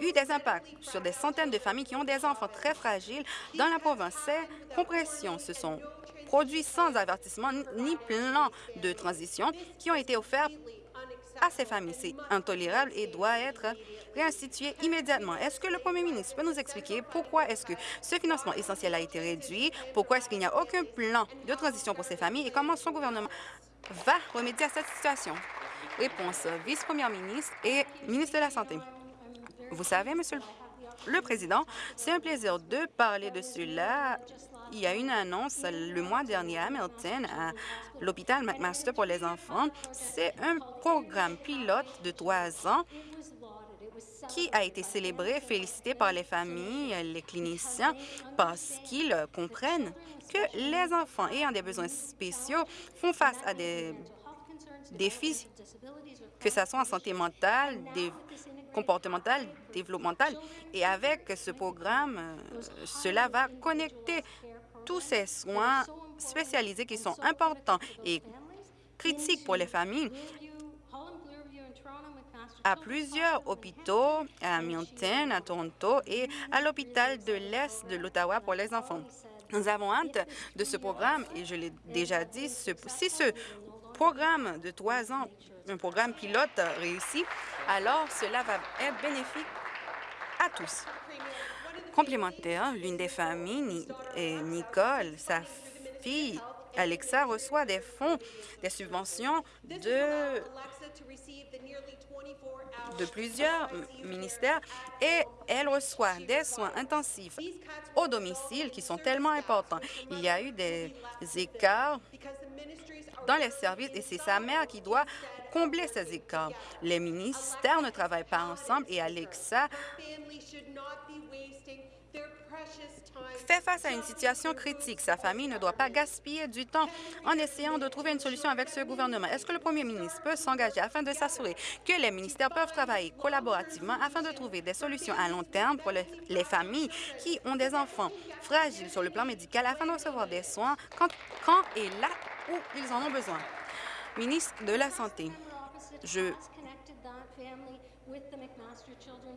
eu des impacts sur des centaines de familles qui ont des enfants très fragiles dans la province. Ces compressions se sont produites sans avertissement ni plan de transition qui ont été offerts à ces familles. C'est intolérable et doit être réinstitué immédiatement. Est-ce que le premier ministre peut nous expliquer pourquoi est-ce que ce financement essentiel a été réduit, pourquoi est-ce qu'il n'y a aucun plan de transition pour ces familles? Et comment son gouvernement va remédier à cette situation? Réponse, vice-première ministre et ministre de la Santé. Vous savez, Monsieur le Président, c'est un plaisir de parler de cela. Il y a une annonce le mois dernier à Hamilton, à l'hôpital McMaster pour les enfants. C'est un programme pilote de trois ans qui a été célébré, félicité par les familles, les cliniciens, parce qu'ils comprennent que les enfants ayant des besoins spéciaux font face à des défis, que ce soit en santé mentale, comportementale, développementale. Et avec ce programme, euh, cela va connecter tous ces soins spécialisés qui sont importants et critiques pour les familles à plusieurs hôpitaux, à Hamilton, à Toronto et à l'hôpital de l'Est de l'Ottawa pour les enfants. Nous avons hâte de ce programme et je l'ai déjà dit, si ce programme de trois ans, un programme pilote réussi, alors cela va être bénéfique à tous. Complémentaire, l'une des familles, Nicole, sa fille Alexa reçoit des fonds, des subventions de de plusieurs ministères et elle reçoit des soins intensifs au domicile qui sont tellement importants. Il y a eu des écarts dans les services et c'est sa mère qui doit combler ces écarts. Les ministères ne travaillent pas ensemble et Alexa fait face à une situation critique. Sa famille ne doit pas gaspiller du temps en essayant de trouver une solution avec ce gouvernement. Est-ce que le premier ministre peut s'engager afin de s'assurer que les ministères peuvent travailler collaborativement afin de trouver des solutions à long terme pour les familles qui ont des enfants fragiles sur le plan médical afin de recevoir des soins quand, quand et là où ils en ont besoin? Ministre de la Santé, je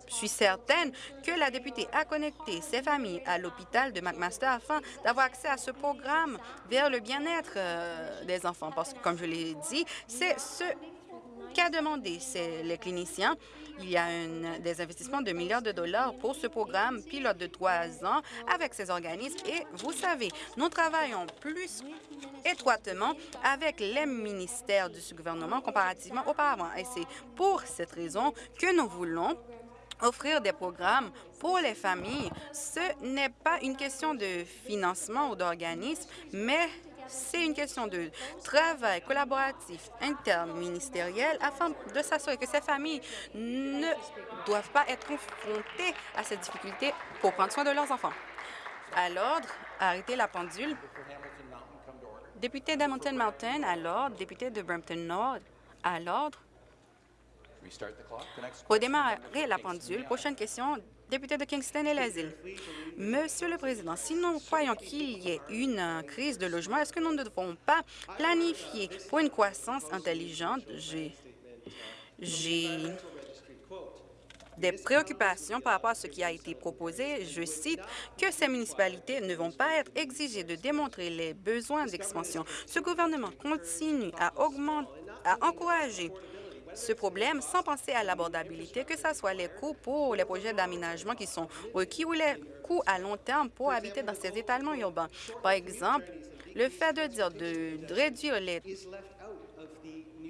suis certaine que la députée a connecté ses familles à l'hôpital de McMaster afin d'avoir accès à ce programme vers le bien-être euh, des enfants. Parce que, comme je l'ai dit, c'est ce qu'a demandé les cliniciens. Il y a des investissements de milliards de dollars pour ce programme pilote de trois ans avec ces organismes. Et vous savez, nous travaillons plus étroitement avec les ministères du gouvernement comparativement auparavant. Et c'est pour cette raison que nous voulons offrir des programmes pour les familles. Ce n'est pas une question de financement ou d'organisme, mais c'est une question de travail collaboratif interministériel afin de s'assurer que ces familles ne doivent pas être confrontées à cette difficulté pour prendre soin de leurs enfants. À l'ordre, arrêtez la pendule. Député d'Hamilton Mountain, à l'ordre. Député de Brampton Nord, à l'ordre. Redémarrer la pendule. Prochaine question, député de Kingston et les îles. Monsieur le Président, si nous croyons qu'il y ait une crise de logement, est-ce que nous ne devons pas planifier pour une croissance intelligente? J'ai des préoccupations par rapport à ce qui a été proposé. Je cite que ces municipalités ne vont pas être exigées de démontrer les besoins d'expansion. Ce gouvernement continue à, à encourager ce problème sans penser à l'abordabilité, que ce soit les coûts pour les projets d'aménagement qui sont requis ou les coûts à long terme pour habiter dans ces étalements urbains. Par exemple, le fait de dire de, réduire les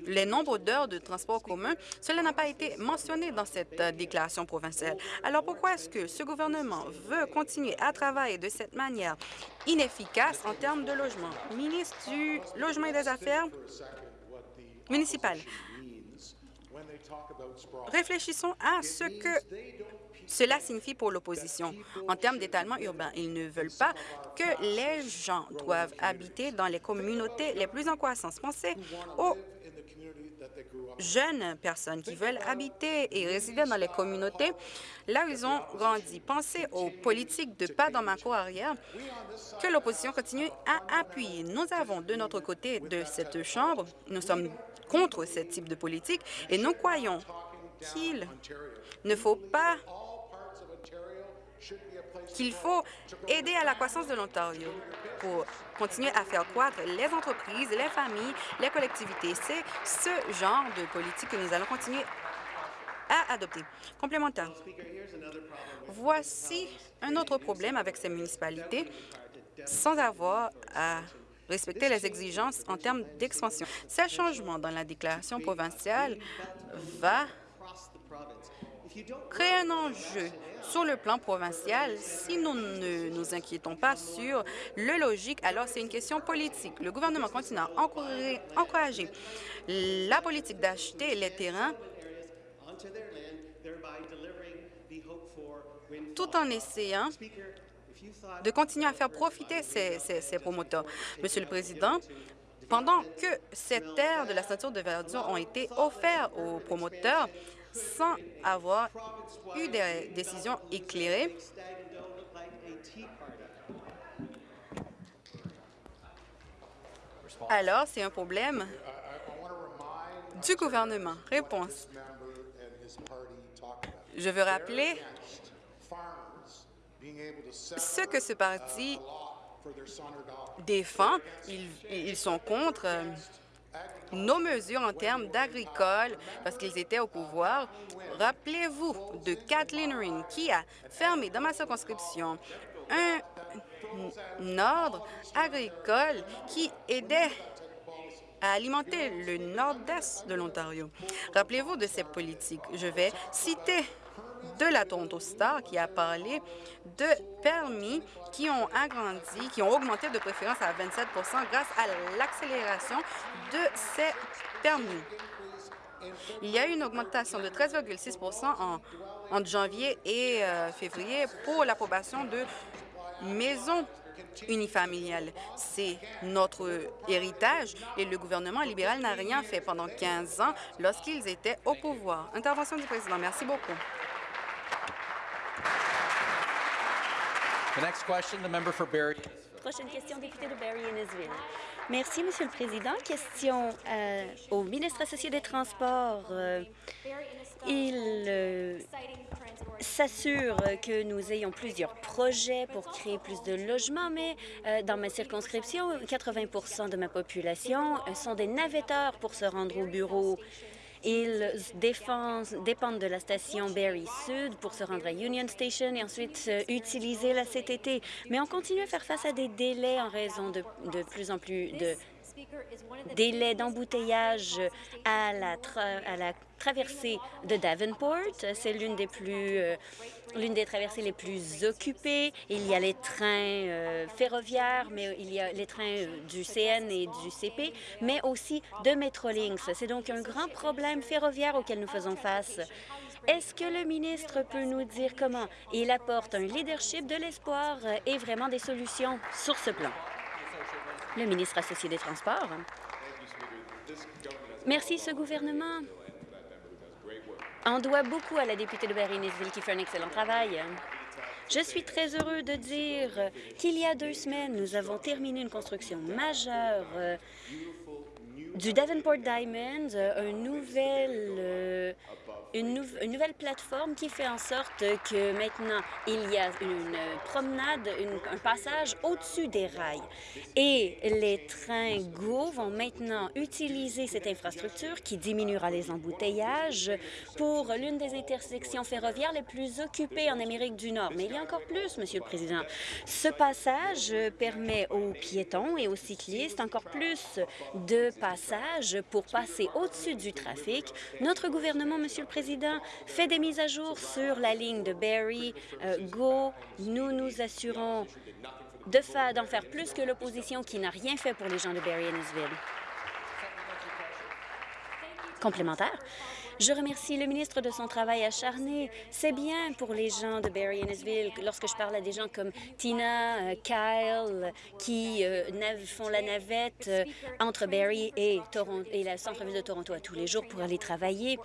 les nombres d'heures de transport commun, cela n'a pas été mentionné dans cette euh, déclaration provinciale. Alors pourquoi est-ce que ce gouvernement veut continuer à travailler de cette manière inefficace en termes de logement? Ministre du Logement et des Affaires municipales, réfléchissons à ce que cela signifie pour l'opposition. En termes d'étalement urbain, ils ne veulent pas que les gens doivent habiter dans les communautés les plus en croissance. Pensez aux jeunes personnes qui veulent habiter et résider dans les communautés là où ils ont grandi. Pensez aux politiques de pas dans ma cour arrière que l'opposition continue à appuyer. Nous avons de notre côté de cette Chambre, nous sommes contre ce type de politique et nous croyons qu'il ne faut pas qu'il faut aider à la croissance de l'Ontario pour continuer à faire croître les entreprises, les familles, les collectivités. C'est ce genre de politique que nous allons continuer à adopter. Complémentaire. Voici un autre problème avec ces municipalités sans avoir à respecter les exigences en termes d'expansion. Ce changement dans la déclaration provinciale va créer un enjeu sur le plan provincial, si nous ne nous inquiétons pas sur le logique, alors c'est une question politique. Le gouvernement continue à encourager la politique d'acheter les terrains tout en essayant de continuer à faire profiter ces, promoteurs. Monsieur le Président, pendant que ces terres de la ceinture de verdure ont été offertes aux promoteurs, sans avoir eu des décisions éclairées. Alors, c'est un problème du gouvernement. Réponse. Je veux rappeler ce que ce parti défend. Ils, sont contre euh, nos mesures en termes d'agricole parce qu'ils étaient au pouvoir. Rappelez-vous de Kathleen Ring qui a fermé dans ma circonscription un ordre agricole qui aidait à alimenter le nord-est de l'Ontario. Rappelez-vous de ces politiques. Je vais citer de la Toronto Star qui a parlé de permis qui ont agrandi, qui ont augmenté de préférence à 27% grâce à l'accélération de ces permis. Il y a eu une augmentation de 13,6 en, entre janvier et euh, février pour l'approbation de maisons unifamiliales. C'est notre héritage et le gouvernement libéral n'a rien fait pendant 15 ans lorsqu'ils étaient au pouvoir. Intervention du président. Merci beaucoup. Prochaine question, député de Barry-Innisville. Merci, Monsieur le Président. Question euh, au ministre associé des Transports. Euh, il euh, s'assure que nous ayons plusieurs projets pour créer plus de logements, mais dans ma circonscription, 80% de ma population sont des navetteurs pour se rendre au bureau. Ils dépendent de la station Barrie Sud pour se rendre à Union Station et ensuite euh, utiliser la CTT. Mais on continue à faire face à des délais en raison de, de plus en plus de délais d'embouteillage à la, à la traversée de Davenport. C'est l'une des plus euh, l'une des traversées les plus occupées. Il y a les trains euh, ferroviaires, mais il y a les trains euh, du CN et du CP, mais aussi de Metrolinx. C'est donc un grand problème ferroviaire auquel nous faisons face. Est-ce que le ministre peut nous dire comment il apporte un leadership de l'espoir et vraiment des solutions sur ce plan? Le ministre associé des Transports. Merci, ce gouvernement On doit beaucoup à la députée de Barry-Nisville qui fait un excellent travail. Je suis très heureux de dire qu'il y a deux semaines, nous avons terminé une construction majeure euh, du Davenport Diamond, un nouvel euh, une, nouvelle plateforme qui fait en sorte que maintenant, il y a une promenade, un passage au-dessus des rails. Et les trains GO vont maintenant utiliser cette infrastructure qui diminuera les embouteillages pour l'une des intersections ferroviaires les plus occupées en Amérique du Nord. Mais il y a encore plus, Monsieur le Président. Ce passage permet aux piétons et aux cyclistes encore plus de passages pour passer au-dessus du trafic. Notre gouvernement, Monsieur le Président, Président fait des mises à jour sur la ligne de Barry, euh, Go. Nous nous assurons d'en faire plus que l'opposition qui n'a rien fait pour les gens de Barry et Complémentaire. Je remercie le ministre de son travail acharné. C'est bien pour les gens de Barry Innesville, lorsque je parle à des gens comme Tina, euh, Kyle, qui euh, font la navette entre Barry et, Toronto, et la centre-ville de Toronto à tous les jours pour aller travailler.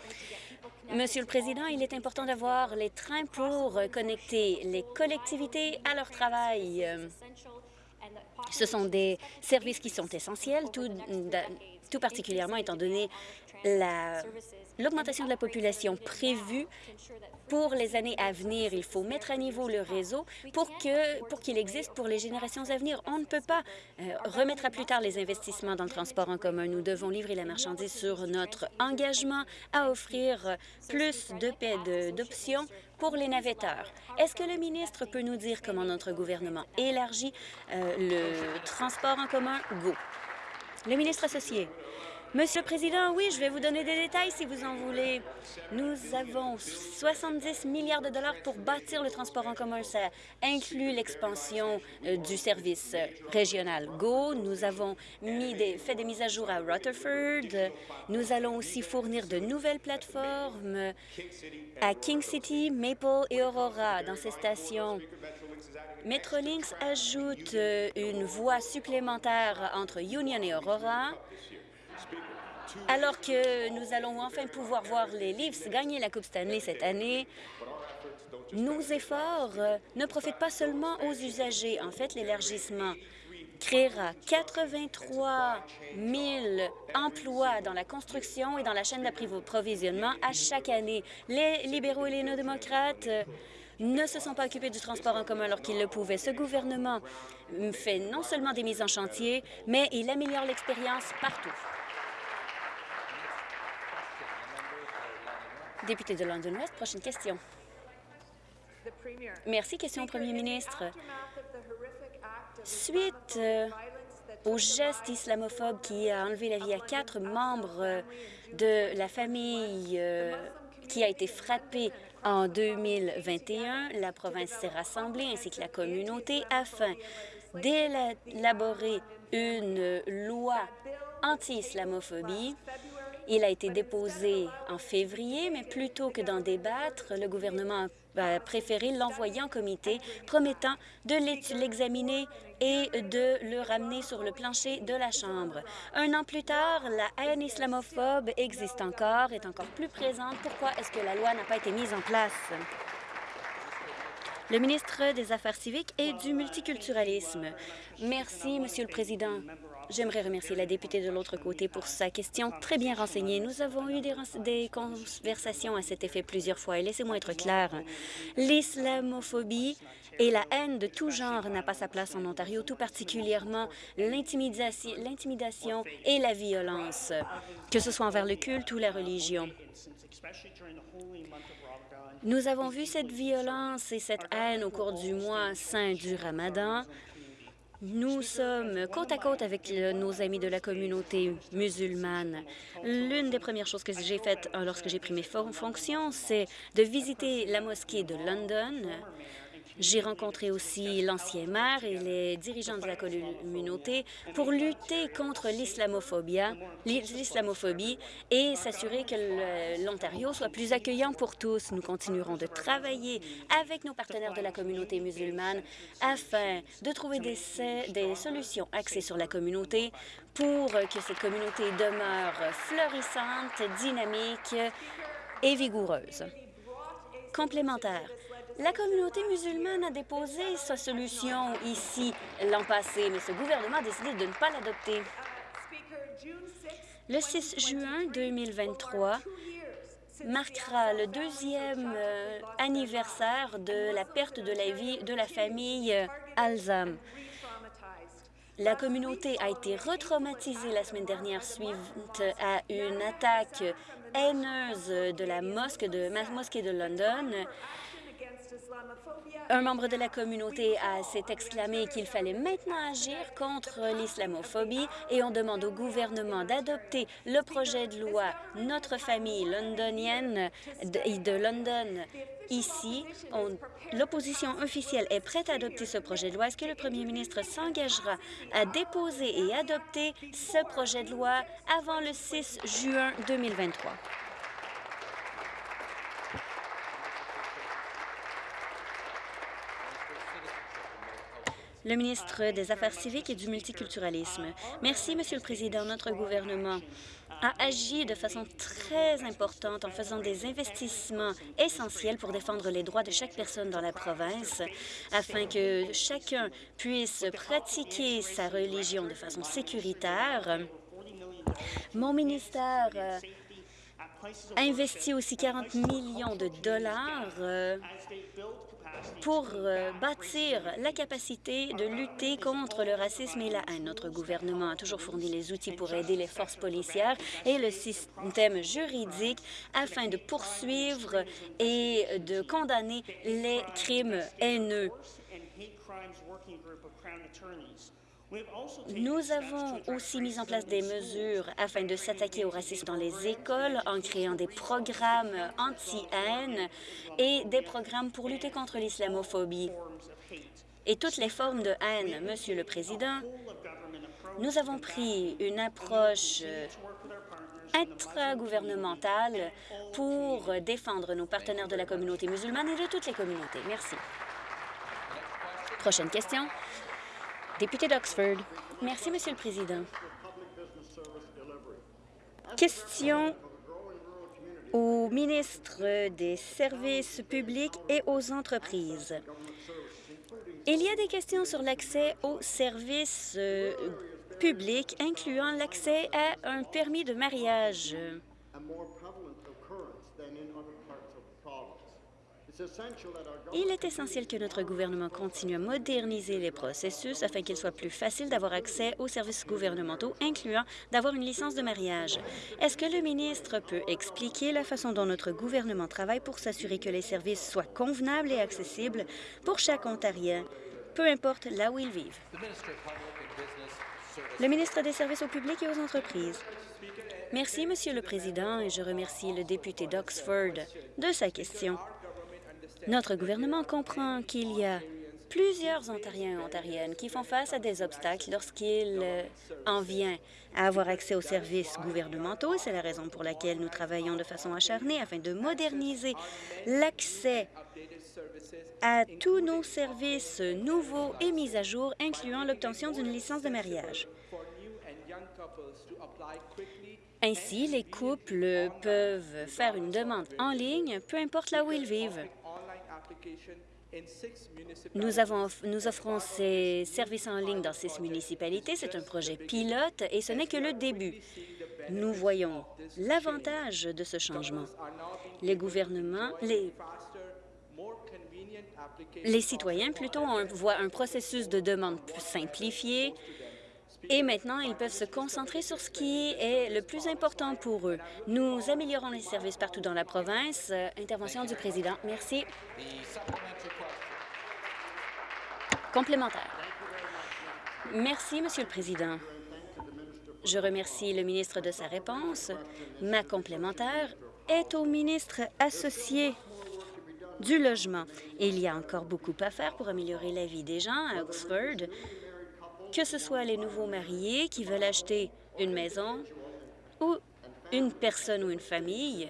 Monsieur le Président, il est important d'avoir les trains pour connecter les collectivités à leur travail. Ce sont des services qui sont essentiels, tout, particulièrement étant donné l'augmentation de la population prévue pour les années à venir. Il faut mettre à niveau le réseau pour qu'il pour existe pour les générations à venir. On ne peut pas euh, remettre à plus tard les investissements dans le transport en commun. Nous devons livrer la marchandise sur notre engagement à offrir plus d'options pour les navetteurs. Est-ce que le ministre peut nous dire comment notre gouvernement élargit euh, le transport en commun? Go. Le ministre associé. Monsieur le Président, oui, je vais vous donner des détails si vous en voulez. Nous avons 70 milliards de dollars pour bâtir le transport en commun. Ça inclut l'expansion euh, du service régional GO. Nous avons fait des mises à jour à Rutherford. Nous allons aussi fournir de nouvelles plateformes à King City, Maple et Aurora dans ces stations. Metrolinx ajoute euh, une voie supplémentaire entre Union et Aurora alors que nous allons enfin pouvoir voir les Leafs gagner la Coupe Stanley cette année, nos efforts euh, ne profitent pas seulement aux usagers. En fait, l'élargissement créera 83 000 emplois dans la construction et dans la chaîne d'approvisionnement à chaque année. Les libéraux et les non-démocrates euh, ne se sont pas occupés du transport en commun alors qu'ils le pouvaient. Ce gouvernement fait non seulement des mises en chantier, mais il améliore l'expérience partout. Député de London West, prochaine question. Merci. Question au premier ministre. Suite euh, au geste islamophobe qui a enlevé la vie à quatre membres euh, de la famille euh, qui a été frappée en 2021, la province s'est rassemblée ainsi que la communauté afin d'élaborer une loi anti-islamophobie il a été déposé en février, mais plutôt que d'en débattre, le gouvernement a préféré l'envoyer en comité, promettant de l'examiner et de le ramener sur le plancher de la Chambre. Un an plus tard, la haine islamophobe existe encore, est encore plus présente. Pourquoi est-ce que la loi n'a pas été mise en place? Le ministre des Affaires civiques et du multiculturalisme. Merci, Monsieur le Président. J'aimerais remercier la députée de l'autre côté pour sa question très bien renseignée. Nous avons eu des, conversations à cet effet plusieurs fois et laissez-moi être clair. L'islamophobie et la haine de tout genre n'a pas sa place en Ontario, tout particulièrement l'intimidation et la violence, que ce soit envers le culte ou la religion. Nous avons vu cette violence et cette haine au cours du mois saint du Ramadan. Nous sommes côte à côte avec nos amis de la communauté musulmane. L'une des premières choses que j'ai faites euh, lorsque j'ai pris mes fonctions, c'est de visiter la mosquée de London j'ai rencontré aussi l'ancien maire et les dirigeants de la communauté pour lutter contre l'islamophobie et s'assurer que l'Ontario soit plus accueillant pour tous. Nous continuerons de travailler avec nos partenaires de la communauté musulmane afin de trouver des, solutions axées sur la communauté pour que cette communauté demeure florissante, dynamique et vigoureuse. Complémentaire. La communauté musulmane a déposé sa solution ici l'an passé, mais ce gouvernement a décidé de ne pas l'adopter. Le 6 juin 2023 marquera le deuxième euh, anniversaire de la perte de la vie de la famille Alzam. La communauté a été retraumatisée la semaine dernière suite à une attaque haineuse de la mosquée de, mosquée de London un membre de la communauté s'est exclamé qu'il fallait maintenant agir contre l'islamophobie et on demande au gouvernement d'adopter le projet de loi Notre famille londonienne de, de London ici. L'opposition officielle est prête à adopter ce projet de loi. Est-ce que le premier ministre s'engagera à déposer et adopter ce projet de loi avant le 6 juin 2023? Le ministre des Affaires civiques et du multiculturalisme. Merci, Monsieur le Président. Notre gouvernement a agi de façon très importante en faisant des investissements essentiels pour défendre les droits de chaque personne dans la province, afin que chacun puisse pratiquer sa religion de façon sécuritaire. Mon ministère euh, a investi aussi 40 millions de dollars euh, pour euh, bâtir la capacité de lutter contre le racisme et la haine. Notre gouvernement a toujours fourni les outils pour aider les forces policières et le système juridique afin de poursuivre et de condamner les crimes haineux. Nous avons aussi mis en place des mesures afin de s'attaquer au racisme dans les écoles en créant des programmes anti-haine et des programmes pour lutter contre l'islamophobie et toutes les formes de haine. Monsieur le Président, nous avons pris une approche intragouvernementale pour défendre nos partenaires de la communauté musulmane et de toutes les communautés. Merci. Prochaine question. Député d'Oxford. Merci, Monsieur le Président. Question au ministre des Services publics et aux entreprises. Il y a des questions sur l'accès aux services euh, publics, incluant l'accès à un permis de mariage. Il est essentiel que notre gouvernement continue à moderniser les processus afin qu'il soit plus facile d'avoir accès aux services gouvernementaux, incluant d'avoir une licence de mariage. Est-ce que le ministre peut expliquer la façon dont notre gouvernement travaille pour s'assurer que les services soient convenables et accessibles pour chaque Ontarien, peu importe là où ils vivent? Le ministre des Services au public et aux entreprises. Merci, Monsieur le Président, et je remercie le député d'Oxford de sa question. Notre gouvernement comprend qu'il y a plusieurs Ontariens et Ontariennes qui font face à des obstacles lorsqu'il euh, en vient à avoir accès aux services gouvernementaux. C'est la raison pour laquelle nous travaillons de façon acharnée afin de moderniser l'accès à tous nos services nouveaux et mis à jour, incluant l'obtention d'une licence de mariage. Ainsi, les couples peuvent faire une demande en ligne, peu importe là où ils vivent. Nous, avons, nous offrons ces services en ligne dans six municipalités. C'est un projet pilote et ce n'est que le début. Nous voyons l'avantage de ce changement. Les gouvernements, les, les citoyens plutôt voient un processus de demande plus simplifié, et maintenant, ils peuvent se concentrer sur ce qui est le plus important pour eux. Nous améliorons les services partout dans la province. Intervention du président. Merci. Complémentaire. Merci, Monsieur le Président. Je remercie le ministre de sa réponse. Ma complémentaire est au ministre associé du logement. il y a encore beaucoup à faire pour améliorer la vie des gens à Oxford que ce soit les nouveaux mariés qui veulent acheter une maison ou une personne ou une famille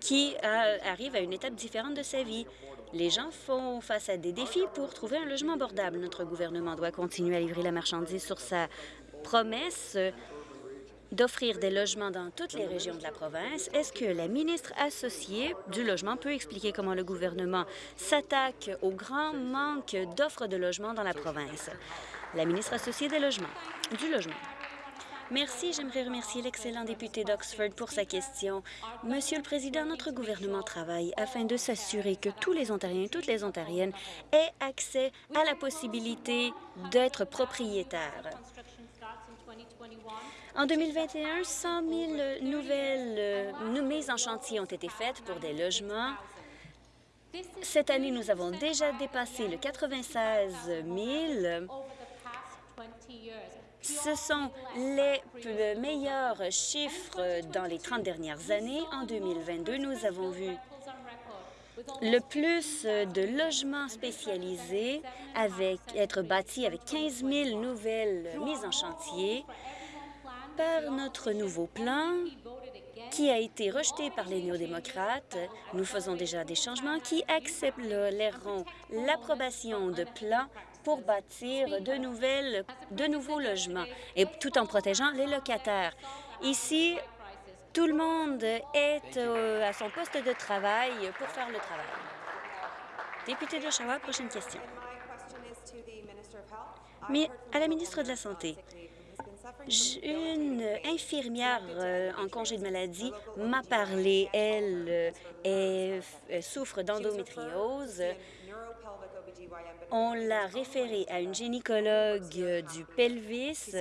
qui arrive à une étape différente de sa vie. Les gens font face à des défis pour trouver un logement abordable. Notre gouvernement doit continuer à livrer la marchandise sur sa promesse d'offrir des logements dans toutes les régions de la province. Est-ce que la ministre associée du logement peut expliquer comment le gouvernement s'attaque au grand manque d'offres de logements dans la province? La ministre associée des logements, du logement. Merci. J'aimerais remercier l'excellent député d'Oxford pour sa question. Monsieur le Président, notre gouvernement travaille afin de s'assurer que tous les Ontariens et toutes les Ontariennes aient accès à la possibilité d'être propriétaires. En 2021, 100 000 nouvelles euh, mises en chantier ont été faites pour des logements. Cette année, nous avons déjà dépassé le 96 000 ce sont les meilleurs chiffres dans les 30 dernières années. En 2022, nous avons vu le plus de logements spécialisés avec, être bâtis avec 15 000 nouvelles mises en chantier par notre nouveau plan qui a été rejeté par les néo-démocrates. Nous faisons déjà des changements qui accepteront l'approbation de plans pour bâtir de, nouvelles, de nouveaux logements, et tout en protégeant les locataires. Ici, tout le monde est euh, à son poste de travail pour faire le travail. Député d'Oshawa, prochaine question. Mais à la ministre de la Santé, une infirmière euh, en congé de maladie m'a parlé. Elle euh, souffre d'endométriose on l'a référée à une gynécologue du pelvis.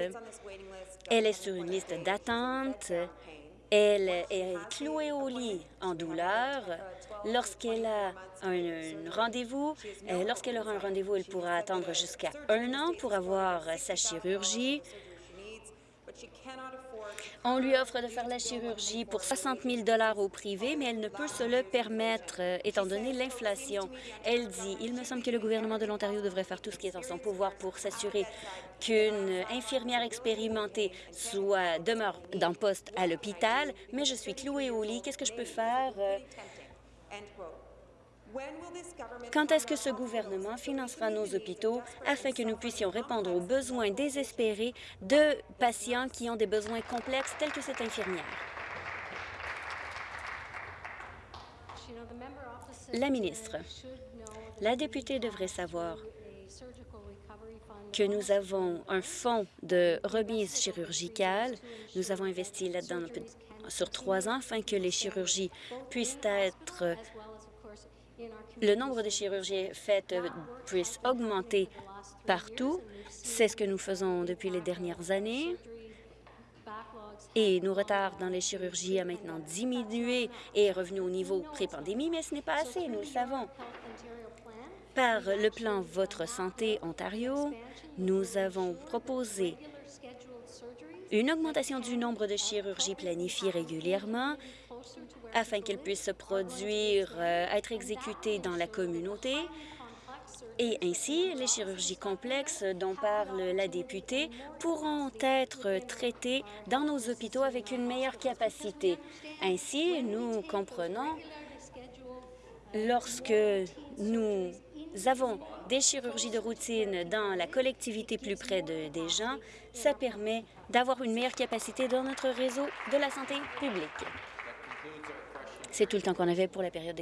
Elle est sur une liste d'attente. Elle est clouée au lit en douleur. Lorsqu'elle a un, rendez-vous, euh, lorsqu'elle aura un rendez-vous, elle pourra attendre jusqu'à un an pour avoir sa chirurgie. On lui offre de faire la chirurgie pour 60 000 au privé, mais elle ne peut se le permettre, euh, étant donné l'inflation. Elle dit, il me semble que le gouvernement de l'Ontario devrait faire tout ce qui est en son pouvoir pour s'assurer qu'une infirmière expérimentée soit demeure dans poste à l'hôpital, mais je suis clouée au lit. Qu'est-ce que je peux faire? Euh, quand est-ce que ce gouvernement financera nos hôpitaux afin que nous puissions répondre aux besoins désespérés de patients qui ont des besoins complexes tels que cette infirmière? La ministre, la députée devrait savoir que nous avons un fonds de remise chirurgicale. Nous avons investi là-dedans sur trois ans afin que les chirurgies puissent être le nombre de chirurgies faites puisse augmenter partout. C'est ce que nous faisons depuis les dernières années. Et nos retards dans les chirurgies a maintenant diminué et est revenu au niveau pré-pandémie, mais ce n'est pas assez, nous le savons. Par le plan Votre santé Ontario, nous avons proposé une augmentation du nombre de chirurgies planifiées régulièrement afin qu'elles puissent se produire, euh, être exécutées dans la communauté. Et ainsi, les chirurgies complexes dont parle la députée pourront être traitées dans nos hôpitaux avec une meilleure capacité. Ainsi, nous comprenons lorsque nous avons des chirurgies de routine dans la collectivité plus près de, des gens, ça permet d'avoir une meilleure capacité dans notre réseau de la santé publique. C'est tout le temps qu'on avait pour la période de